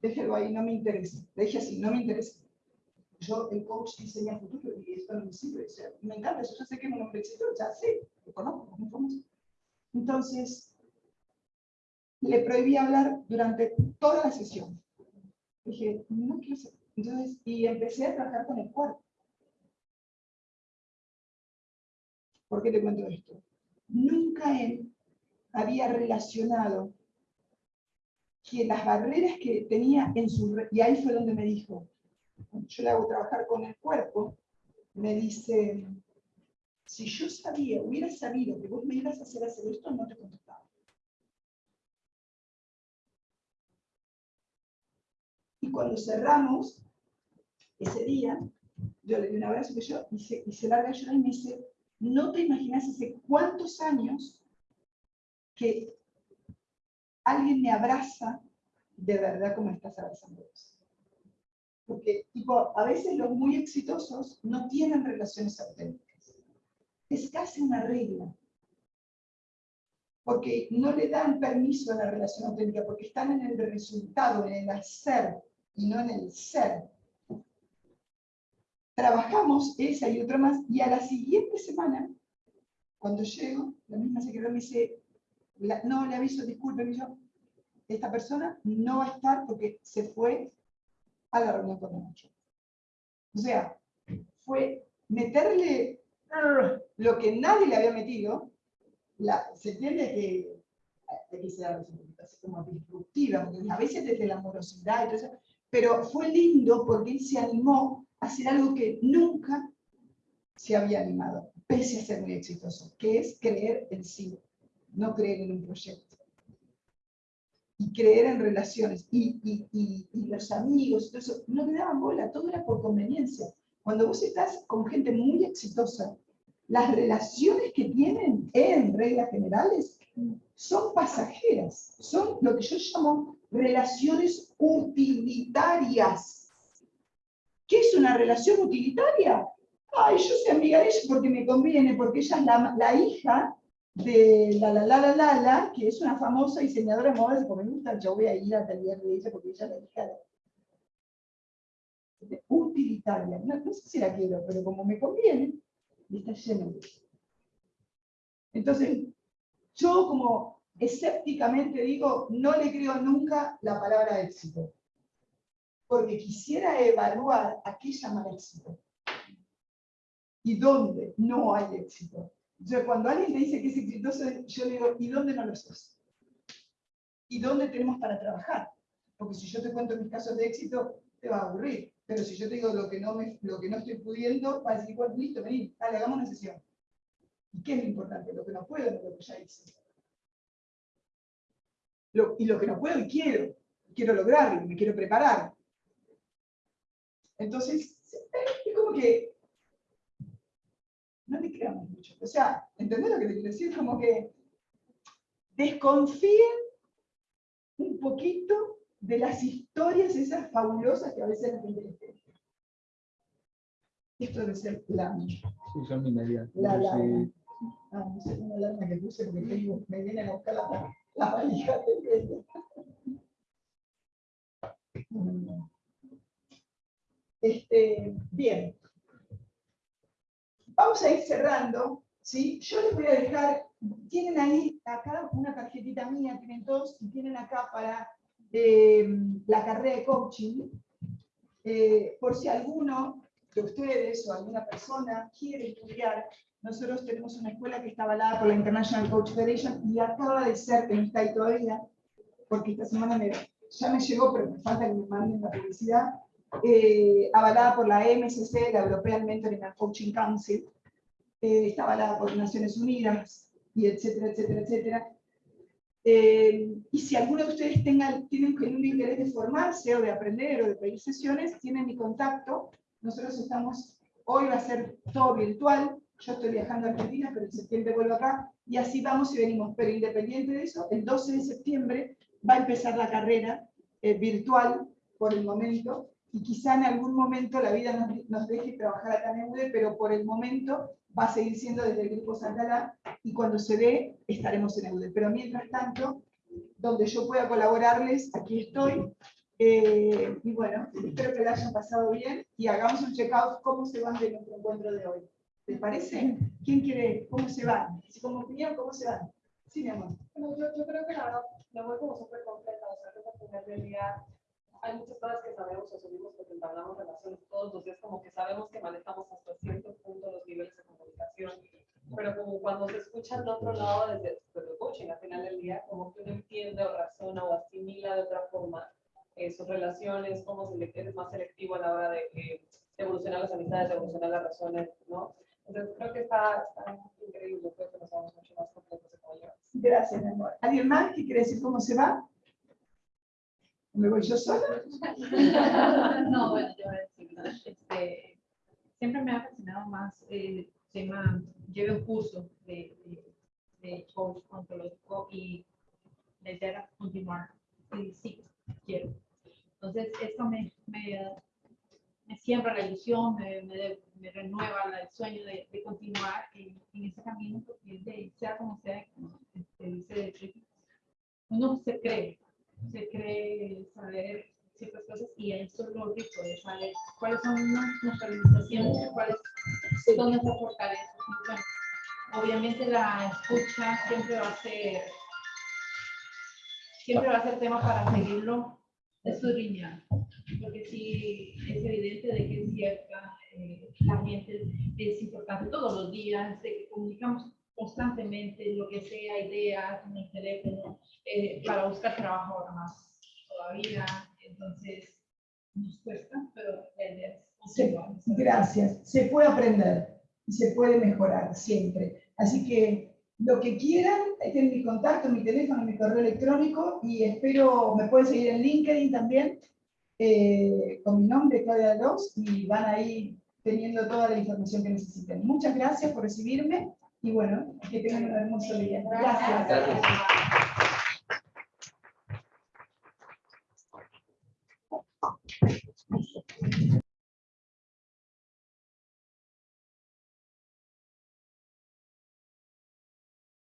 Déjelo ahí, no me interesa. Le dije así, no me interesa. Yo, el coach diseña futuro y esto no me sirve. O sea, me encanta yo sé que es un hombre exitoso, ya sé, lo conozco, es famoso. Entonces, le prohibí hablar durante toda la sesión. Dije, no quiero ser. Entonces, y empecé a trabajar con el cuerpo. ¿Por qué te cuento esto? Nunca él había relacionado que las barreras que tenía en su... Y ahí fue donde me dijo, yo le hago trabajar con el cuerpo, me dice, si yo sabía, hubiera sabido que vos me ibas a hacer hacer esto, no te contestaba. Y cuando cerramos ese día, yo le di un abrazo que yo, y se, y se larga y me dice, no te imaginas hace cuántos años que alguien me abraza de verdad como estás abrazando vos. Porque, tipo, a veces los muy exitosos no tienen relaciones auténticas. Es casi una regla. Porque no le dan permiso a la relación auténtica, porque están en el resultado, en el hacer, y no en el ser. Trabajamos esa y otra más, y a la siguiente semana, cuando llego, la misma secretaria me dice, no, le aviso, disculpe, yo, esta persona no va a estar porque se fue a la reunión con Nacho. O sea, fue meterle lo que nadie le había metido. La, se entiende que hay que ser así como disruptiva, a veces desde la amorosidad y todo eso, pero fue lindo porque él se animó a hacer algo que nunca se había animado, pese a ser muy exitoso, que es creer en sí, no creer en un proyecto. Y creer en relaciones, y, y, y, y los amigos, todo eso, no le daban bola, todo era por conveniencia. Cuando vos estás con gente muy exitosa, las relaciones que tienen, en reglas generales, son pasajeras, son lo que yo llamo relaciones utilitarias. ¿Qué es una relación utilitaria? Ay, yo soy amiga de ella porque me conviene, porque ella es la, la hija de la la la la la la, que es una famosa diseñadora de modas, porque me gusta, yo voy a ir al taller de ella porque ella la hija utilitaria. No, no sé si la quiero, pero como me conviene, está lleno de eso. Entonces, yo como escépticamente digo, no le creo nunca la palabra éxito. Porque quisiera evaluar a qué llaman éxito. Y dónde no hay éxito. Entonces, cuando alguien te dice que es exitoso, yo digo, ¿y dónde no lo sos? ¿Y dónde tenemos para trabajar? Porque si yo te cuento mis casos de éxito, te va a aburrir. Pero si yo te digo lo que no, me, lo que no estoy pudiendo, vas a decir, bueno, listo, vení, dale, hagamos una sesión. ¿Y qué es lo importante? Lo que no puedo, no lo que ya hice. Y lo que no puedo y quiero. Quiero lograrlo, me quiero preparar. Entonces, es como que no le creamos mucho. O sea, ¿entendés lo que te quiero decir? Como que desconfíen un poquito de las historias esas fabulosas que a veces la gente les cuenta. Esto debe ser la, Sí, son minorías. la, la, Sí. ah, no sé, una alarma que puse porque tengo- me vienen a buscar la, la valija. Mm. Este, bien. Vamos a ir cerrando, ¿sí? Yo les voy a dejar, tienen ahí acá una tarjetita mía, tienen todos, y tienen acá para eh, la carrera de coaching. Eh, por si alguno de ustedes o alguna persona quiere estudiar, nosotros tenemos una escuela que está avalada por la International Coach Federation y acaba de ser, que no está ahí todavía, porque esta semana me- ya me llegó, pero me falta que me manden la publicidad, eh, avalada por la MSC, la European Mentoring and Coaching Council, eh, está avalada por Naciones Unidas, y etcétera, etcétera, etcétera. Eh, y si alguno de ustedes tengan, tienen genuino interés de formarse o de aprender o de pedir sesiones, tienen mi contacto. Nosotros estamos, hoy va a ser todo virtual, yo estoy viajando a Argentina, pero en septiembre vuelvo acá, y así vamos y venimos. Pero independiente de eso, el 12 de septiembre va a empezar la carrera eh, virtual por el momento, y quizá en algún momento la vida nos, nos deje trabajar acá en EUDE, pero por el momento va a seguir siendo desde el Grupo Santalá, y cuando se dé, estaremos en EUDE. Pero mientras tanto, donde yo pueda colaborarles, aquí estoy. Eh, y bueno, espero que la hayan pasado bien y hagamos un check-out cómo se van de nuestro encuentro de hoy. ¿Les parece? ¿Quién quiere? ¿Cómo se van? Si como opinión, ¿cómo se van? Sí, mi amor. Bueno, yo, yo creo que la verdad me voy como súper completa, o sea, que día hay muchas cosas que sabemos o asumimos porque entablamos relaciones todos los días, como que sabemos que manejamos hasta cierto punto los niveles de comunicación, pero como cuando se escucha al otro lado desde, desde el coaching, al final del día, como que uno entiende o razona o asimila de otra forma eh, sus relaciones, cómo se le, es más selectivo a la hora de, eh, de evolucionar las amistades, de evolucionar las relaciones, ¿no? Entonces creo que está, está increíble, creo que nos vamos mucho más completos de cómo. Gracias, mi amor. ¿Alguien más que quiere decir cómo se va? ¿Me voy yo sola? No, bueno, yo voy a decir, este, siempre me ha fascinado más el tema, llevé un curso de, de, de coach ontológico y la idea continuar, sí, quiero. Entonces, esto me, me, me siembra la ilusión, me, me, renueva el sueño de, de continuar en, ese camino, porque sea como sea, como este, uno se cree, se cree saber ciertas cosas y eso es lo rico de saber cuáles son nue- nuestras limitaciones, cuáles son nuestras fortalezas. Bueno, obviamente la escucha siempre va a ser siempre va a ser tema para seguirlo escudriñar, porque sí es evidente de que es cierta, eh, la gente es importante todos los días, de que comunicamos constantemente lo que sea, ideas en el teléfono, eh, para buscar trabajo ahora más todavía, entonces nos cuesta, pero la es. Gracias. Se puede aprender y se puede mejorar siempre. Así que lo que quieran, ahí tienen mi contacto, mi teléfono, mi correo electrónico y espero, me pueden seguir en LinkedIn también eh, con mi nombre, Claudia Los, y van ahí teniendo toda la información que necesiten. Muchas gracias por recibirme y bueno, que tengan un hermoso día. Gracias. Gracias.